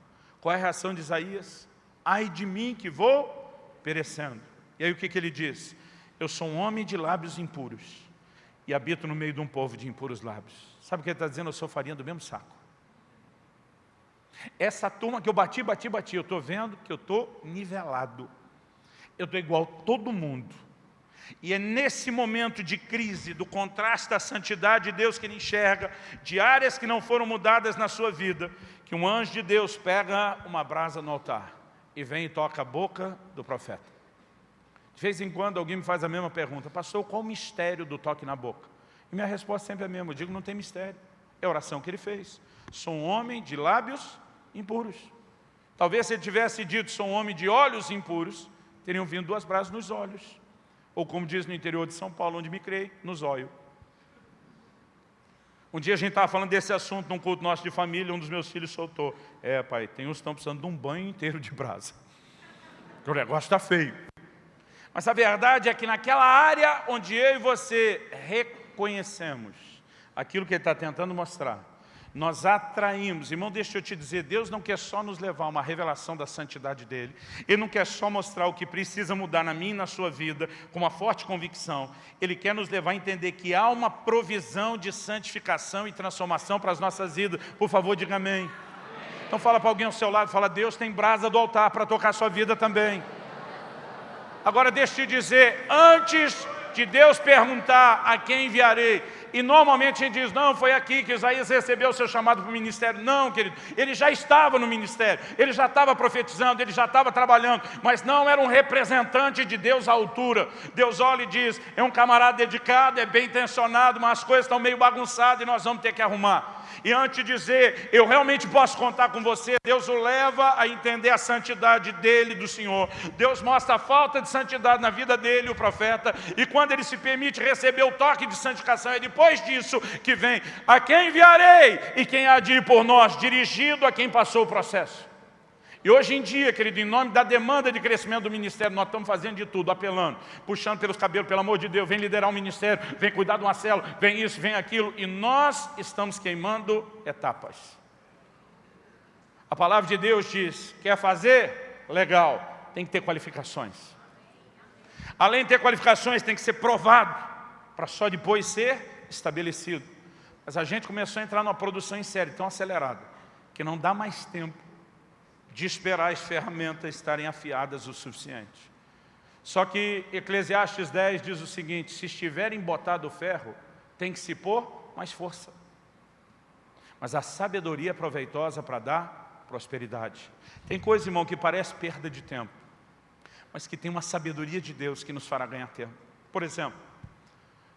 Qual é a reação de Isaías? Ai de mim que vou perecendo. E aí o que, que ele diz? Eu sou um homem de lábios impuros e habito no meio de um povo de impuros lábios. Sabe o que ele está dizendo? Eu sou farinha do mesmo saco. Essa turma que eu bati, bati, bati, eu estou vendo que eu estou nivelado. Eu estou igual a todo mundo. E é nesse momento de crise, do contraste da santidade de Deus que ele enxerga, de áreas que não foram mudadas na sua vida, que um anjo de Deus pega uma brasa no altar e vem e toca a boca do profeta. De vez em quando alguém me faz a mesma pergunta, pastor, qual o mistério do toque na boca? E minha resposta sempre é a mesma, eu digo, não tem mistério. É a oração que ele fez. Sou um homem de lábios impuros. Talvez se ele tivesse dito, sou um homem de olhos impuros, teriam vindo duas brasas nos olhos. Ou como diz no interior de São Paulo, onde me criei, nos olhos. Um dia a gente estava falando desse assunto num culto nosso de família, um dos meus filhos soltou. É, pai, tem uns que estão precisando de um banho inteiro de brasa. [LAUGHS] O negócio está feio. Mas a verdade é que naquela área onde eu e você reconhecemos aquilo que ele está tentando mostrar, nós atraímos. Irmão, deixa eu te dizer, Deus não quer só nos levar a uma revelação da santidade dEle. Ele não quer só mostrar o que precisa mudar na minha e na sua vida, com uma forte convicção. Ele quer nos levar a entender que há uma provisão de santificação e transformação para as nossas vidas. Por favor, diga amém. Então fala para alguém ao seu lado, fala, Deus tem brasa do altar para tocar a sua vida também. Agora deixa eu te dizer, antes de Deus perguntar a quem enviarei, e normalmente a gente diz, não, foi aqui que Isaías recebeu o seu chamado para o ministério. Não, querido, ele já estava no ministério, ele já estava profetizando, ele já estava trabalhando, mas não era um representante de Deus à altura. Deus olha e diz, é um camarada dedicado, é bem intencionado, mas as coisas estão meio bagunçadas e nós vamos ter que arrumar. E antes de dizer, eu realmente posso contar com você, Deus o leva a entender a santidade dele, do Senhor. Deus mostra a falta de santidade na vida dele, o profeta, e quando ele se permite receber o toque de santificação, é depois disso que vem, a quem enviarei e quem há de ir por nós, dirigido a quem passou o processo. E hoje em dia, querido, em nome da demanda de crescimento do ministério, nós estamos fazendo de tudo, apelando, puxando pelos cabelos, pelo amor de Deus, vem liderar um ministério, vem cuidar de uma célula, vem isso, vem aquilo, e nós estamos queimando etapas. A palavra de Deus diz, quer fazer? Legal, tem que ter qualificações. Além de ter qualificações, tem que ser provado, para só depois ser estabelecido. Mas a gente começou a entrar numa produção em série tão acelerada, que não dá mais tempo de esperar as ferramentas estarem afiadas o suficiente. Só que Eclesiastes 10 diz o seguinte, se estiver embotado o ferro, tem que se pôr mais força. Mas a sabedoria é proveitosa para dar prosperidade. Tem coisa, irmão, que parece perda de tempo, mas que tem uma sabedoria de Deus que nos fará ganhar tempo. Por exemplo,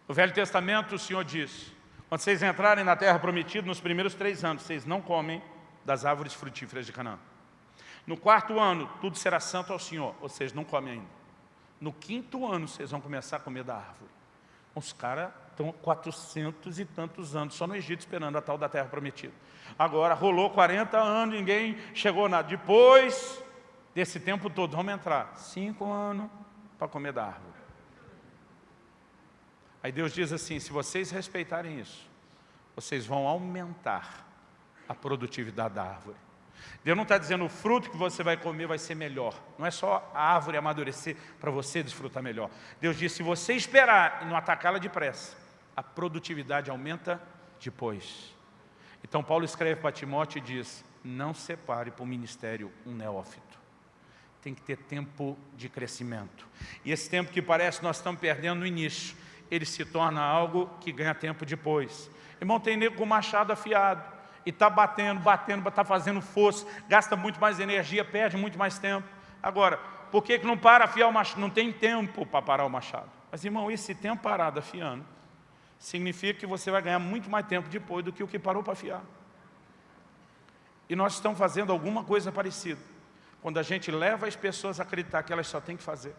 no Velho Testamento o Senhor diz, quando vocês entrarem na terra prometida, nos primeiros três anos, vocês não comem das árvores frutíferas de Canaã. No quarto ano, tudo será santo ao Senhor. Ou seja, não come ainda. No quinto ano, vocês vão começar a comer da árvore. Os caras estão 400 e tantos anos, só no Egito esperando a tal da terra prometida. Agora, rolou 40 anos, ninguém chegou nada. Depois desse tempo todo, vamos entrar. Cinco anos para comer da árvore. Aí Deus diz assim, se vocês respeitarem isso, vocês vão aumentar a produtividade da árvore. Deus não está dizendo o fruto que você vai comer vai ser melhor. Não é só a árvore amadurecer para você desfrutar melhor. Deus diz, se você esperar e não atacá-la depressa, a produtividade aumenta depois. Então Paulo escreve para Timóteo e diz, não separe para o ministério um neófito. Tem que ter tempo de crescimento. E esse tempo que parece nós estamos perdendo no início, ele se torna algo que ganha tempo depois. Irmão, tem nego com machado afiado e está batendo, batendo, está fazendo força, gasta muito mais energia, perde muito mais tempo. Agora, por que, que não para afiar o machado? Não tem tempo para parar o machado. Mas, irmão, esse tempo parado afiando, significa que você vai ganhar muito mais tempo depois do que o que parou para afiar. E nós estamos fazendo alguma coisa parecida. Quando a gente leva as pessoas a acreditar que elas só têm que fazer.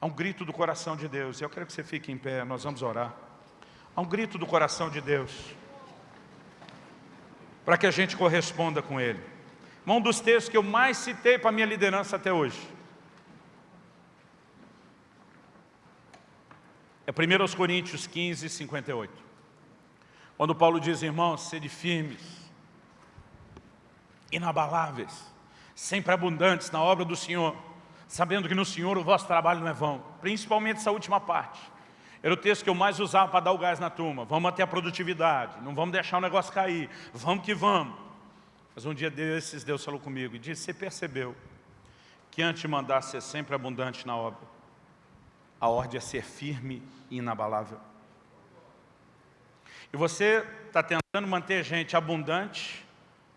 Há um grito do coração de Deus. Eu quero que você fique em pé, nós vamos orar. Há um grito do coração de Deus para que a gente corresponda com ele. Um dos textos que eu mais citei para a minha liderança até hoje. É 1 Coríntios 15, 58. Quando Paulo diz, irmãos, sede firmes, inabaláveis, sempre abundantes na obra do Senhor, sabendo que no Senhor o vosso trabalho não é vão. Principalmente essa última parte. Era o texto que eu mais usava para dar o gás na turma. Vamos manter a produtividade, não vamos deixar o negócio cair, vamos que vamos. Mas um dia desses Deus falou comigo e disse, você percebeu que antes de mandar ser sempre abundante na obra, a ordem é ser firme e inabalável. E você está tentando manter gente abundante,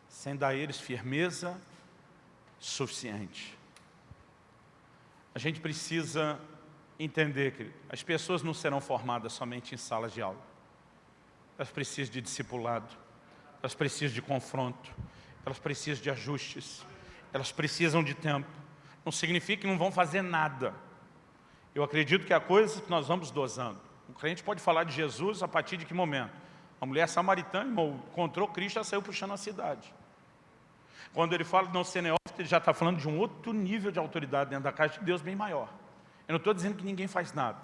sem dar a eles firmeza suficiente. A gente precisa entender que as pessoas não serão formadas somente em salas de aula. Elas precisam de discipulado, elas precisam de confronto, elas precisam de ajustes, elas precisam de tempo. Não significa que não vão fazer nada. Eu acredito que há coisas que nós vamos dosando. O crente pode falar de Jesus a partir de que momento? A mulher samaritana encontrou Cristo e saiu puxando a cidade. Quando ele fala de não ser neófito, ele já está falando de um outro nível de autoridade dentro da casa de Deus bem maior. Eu não estou dizendo que ninguém faz nada.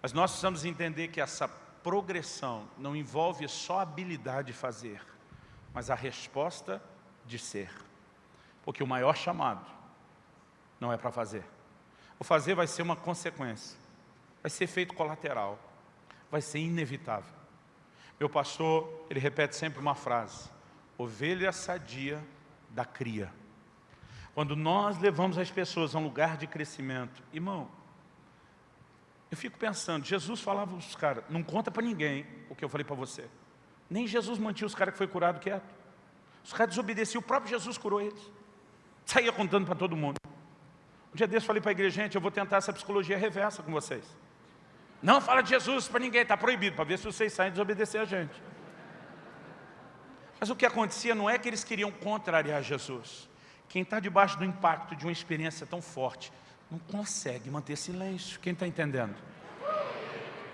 Mas nós precisamos entender que essa progressão não envolve só a habilidade de fazer, mas a resposta de ser. Porque o maior chamado não é para fazer. O fazer vai ser uma consequência. Vai ser efeito colateral. Vai ser inevitável. Meu pastor, ele repete sempre uma frase. Ovelha sadia da cria. Quando nós levamos as pessoas a um lugar de crescimento, irmão, eu fico pensando, Jesus falava para os caras, não conta para ninguém o que eu falei para você. Nem Jesus mantinha os caras que foi curado quieto. Os caras desobedeciam, o próprio Jesus curou eles. Saía contando para todo mundo. Um dia desse falei para a igreja, gente, eu vou tentar essa psicologia reversa com vocês. Não fala de Jesus para ninguém, está proibido, para ver se vocês saem desobedecer a gente. Mas o que acontecia não é que eles queriam contrariar Jesus. Quem está debaixo do impacto de uma experiência tão forte, não consegue manter silêncio. Quem está entendendo?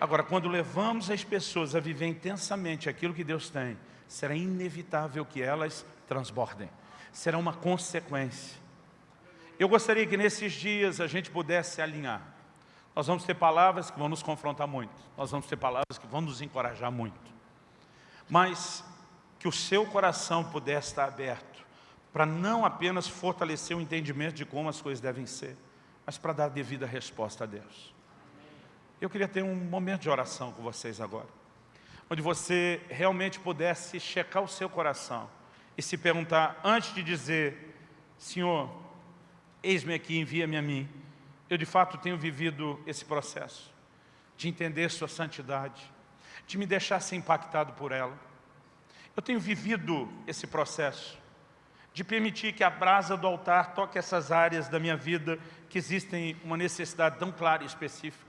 Agora, quando levamos as pessoas a viver intensamente aquilo que Deus tem, será inevitável que elas transbordem. Será uma consequência. Eu gostaria que nesses dias a gente pudesse alinhar. Nós vamos ter palavras que vão nos confrontar muito. Nós vamos ter palavras que vão nos encorajar muito. Mas que o seu coração pudesse estar aberto para não apenas fortalecer o entendimento de como as coisas devem ser, mas para dar devida resposta a Deus. Eu queria ter um momento de oração com vocês agora, onde você realmente pudesse checar o seu coração e se perguntar, antes de dizer, Senhor, eis-me aqui, envia-me a mim, eu de fato tenho vivido esse processo de entender sua santidade, de me deixar ser impactado por ela. Eu tenho vivido esse processo de permitir que a brasa do altar toque essas áreas da minha vida que existem uma necessidade tão clara e específica.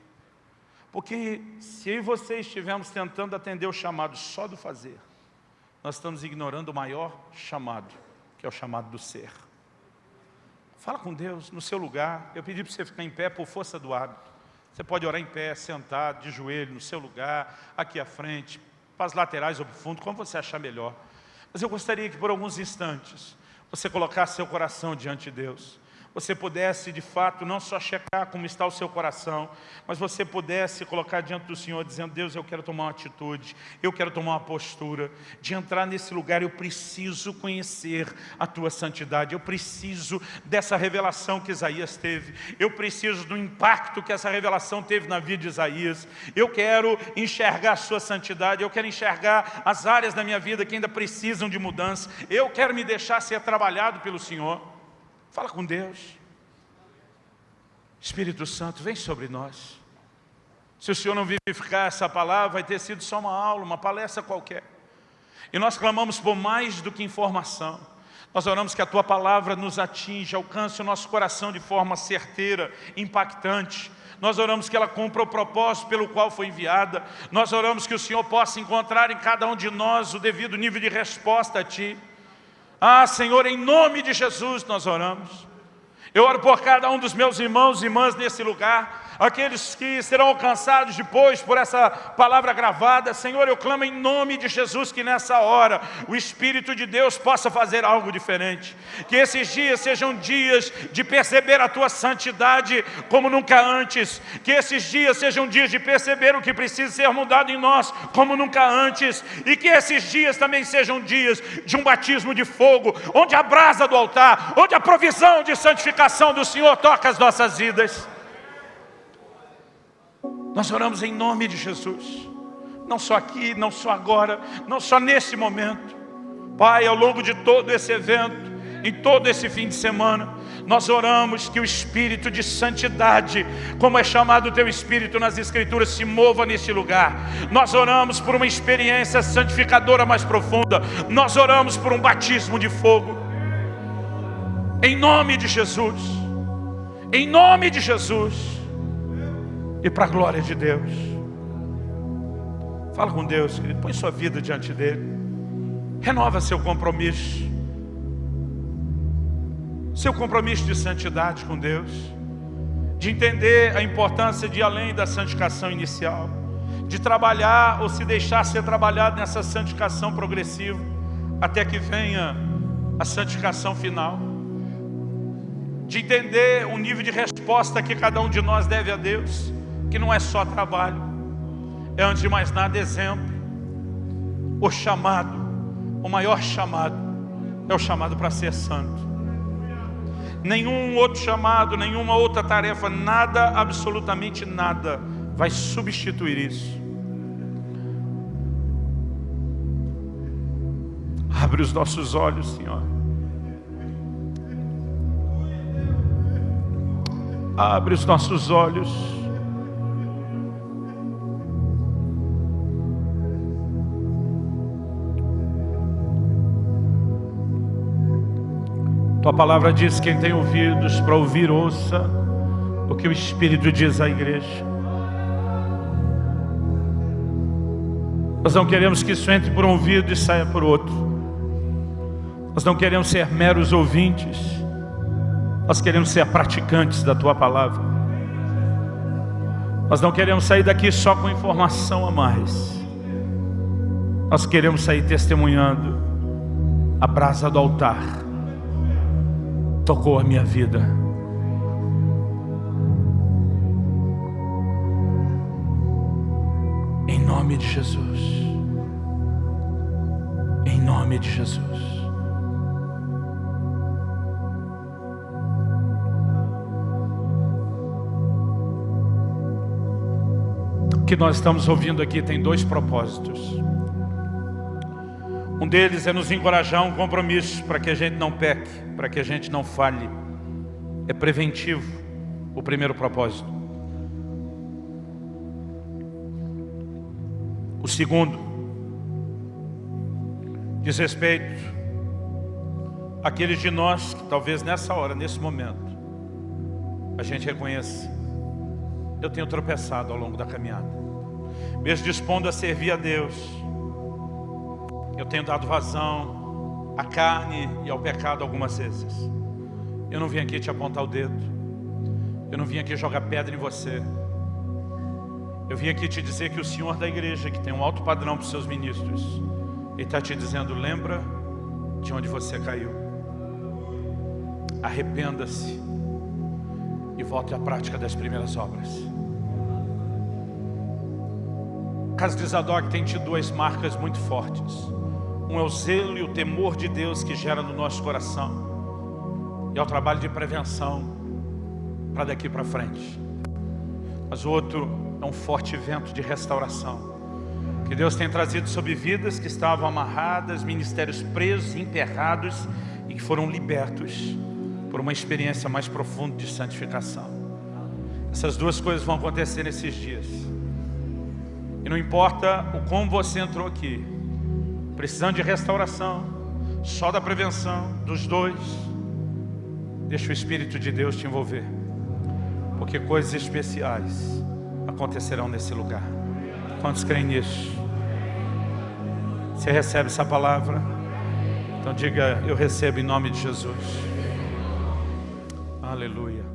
Porque se eu e você estivermos tentando atender o chamado só do fazer, nós estamos ignorando o maior chamado, que é o chamado do ser. Fala com Deus no seu lugar. Eu pedi para você ficar em pé por força do hábito. Você pode orar em pé, sentado, de joelho, no seu lugar, aqui à frente, para as laterais ou para o fundo, como você achar melhor. Mas eu gostaria que por alguns instantes você colocar seu coração diante de Deus você pudesse de fato não só checar como está o seu coração, mas você pudesse colocar diante do Senhor dizendo, Deus, eu quero tomar uma atitude, eu quero tomar uma postura, de entrar nesse lugar, eu preciso conhecer a tua santidade, eu preciso dessa revelação que Isaías teve, eu preciso do impacto que essa revelação teve na vida de Isaías, eu quero enxergar a sua santidade, eu quero enxergar as áreas da minha vida que ainda precisam de mudança, eu quero me deixar ser trabalhado pelo Senhor. Fala com Deus. Espírito Santo, vem sobre nós. Se o Senhor não vivificar essa palavra, vai ter sido só uma aula, uma palestra qualquer. E nós clamamos por mais do que informação. Nós oramos que a Tua palavra nos atinja, alcance o nosso coração de forma certeira, impactante. Nós oramos que ela cumpra o propósito pelo qual foi enviada. Nós oramos que o Senhor possa encontrar em cada um de nós o devido nível de resposta a Ti. Ah, Senhor, em nome de Jesus nós oramos. Eu oro por cada um dos meus irmãos e irmãs nesse lugar aqueles que serão alcançados depois por essa palavra gravada. Senhor, eu clamo em nome de Jesus que nessa hora o Espírito de Deus possa fazer algo diferente. Que esses dias sejam dias de perceber a Tua santidade como nunca antes. Que esses dias sejam dias de perceber o que precisa ser mudado em nós como nunca antes. E que esses dias também sejam dias de um batismo de fogo, onde a brasa do altar, onde a provisão de santificação do Senhor toca as nossas vidas. Nós oramos em nome de Jesus. Não só aqui, não só agora, não só nesse momento. Pai, ao longo de todo esse evento, em todo esse fim de semana, nós oramos que o Espírito de Santidade, como é chamado o Teu Espírito nas Escrituras, se mova nesse lugar. Nós oramos por uma experiência santificadora mais profunda. Nós oramos por um batismo de fogo. Em nome de Jesus. Em nome de Jesus. E para a glória de Deus. Fala com Deus, querido. Põe sua vida diante dEle. Renova seu compromisso. Seu compromisso de santidade com Deus. De entender a importância de ir além da santificação inicial. De trabalhar ou se deixar ser trabalhado nessa santificação progressiva. Até que venha a santificação final. De entender o nível de resposta que cada um de nós deve a Deus. Que não é só trabalho. É antes de mais nada exemplo. O chamado, o maior chamado, é o chamado para ser santo. Nenhum outro chamado, nenhuma outra tarefa, nada, absolutamente nada, vai substituir isso. Abre os nossos olhos, Senhor. Abre os nossos olhos. Tua palavra diz, quem tem ouvidos para ouvir, ouça o que o Espírito diz à igreja. Nós não queremos que isso entre por um ouvido e saia por outro. Nós não queremos ser meros ouvintes. Nós queremos ser praticantes da Tua palavra. Nós não queremos sair daqui só com informação a mais. Nós queremos sair testemunhando a brasa do altar tocou a minha vida. Em nome de Jesus. Em nome de Jesus. O que nós estamos ouvindo aqui tem dois propósitos. Um deles é nos encorajar a um compromisso para que a gente não peque, para que a gente não falhe. É preventivo o primeiro propósito. O segundo diz respeito àqueles de nós que talvez nessa hora, nesse momento, a gente reconheça, eu tenho tropeçado ao longo da caminhada. Mesmo dispondo a servir a Deus, eu tenho dado vazão à carne e ao pecado algumas vezes. Eu não vim aqui te apontar o dedo. Eu não vim aqui jogar pedra em você. Eu vim aqui te dizer que o Senhor da igreja, que tem um alto padrão para os seus ministros, Ele está te dizendo, lembra de onde você caiu. Arrependa-se e volte à prática das primeiras obras. Casa de Zadok tem tido duas marcas muito fortes. Um é o zelo e o temor de Deus que gera no nosso coração. E é o trabalho de prevenção para daqui para frente. Mas o outro é um forte vento de restauração. Que Deus tem trazido sobre vidas que estavam amarradas, ministérios presos, enterrados e que foram libertos por uma experiência mais profunda de santificação. Essas duas coisas vão acontecer nesses dias. E não importa o como você entrou aqui, precisando de restauração, só da prevenção dos dois, deixa o Espírito de Deus te envolver, porque coisas especiais acontecerão nesse lugar. Quantos creem nisso? Você recebe essa palavra? Então diga, eu recebo em nome de Jesus. Aleluia.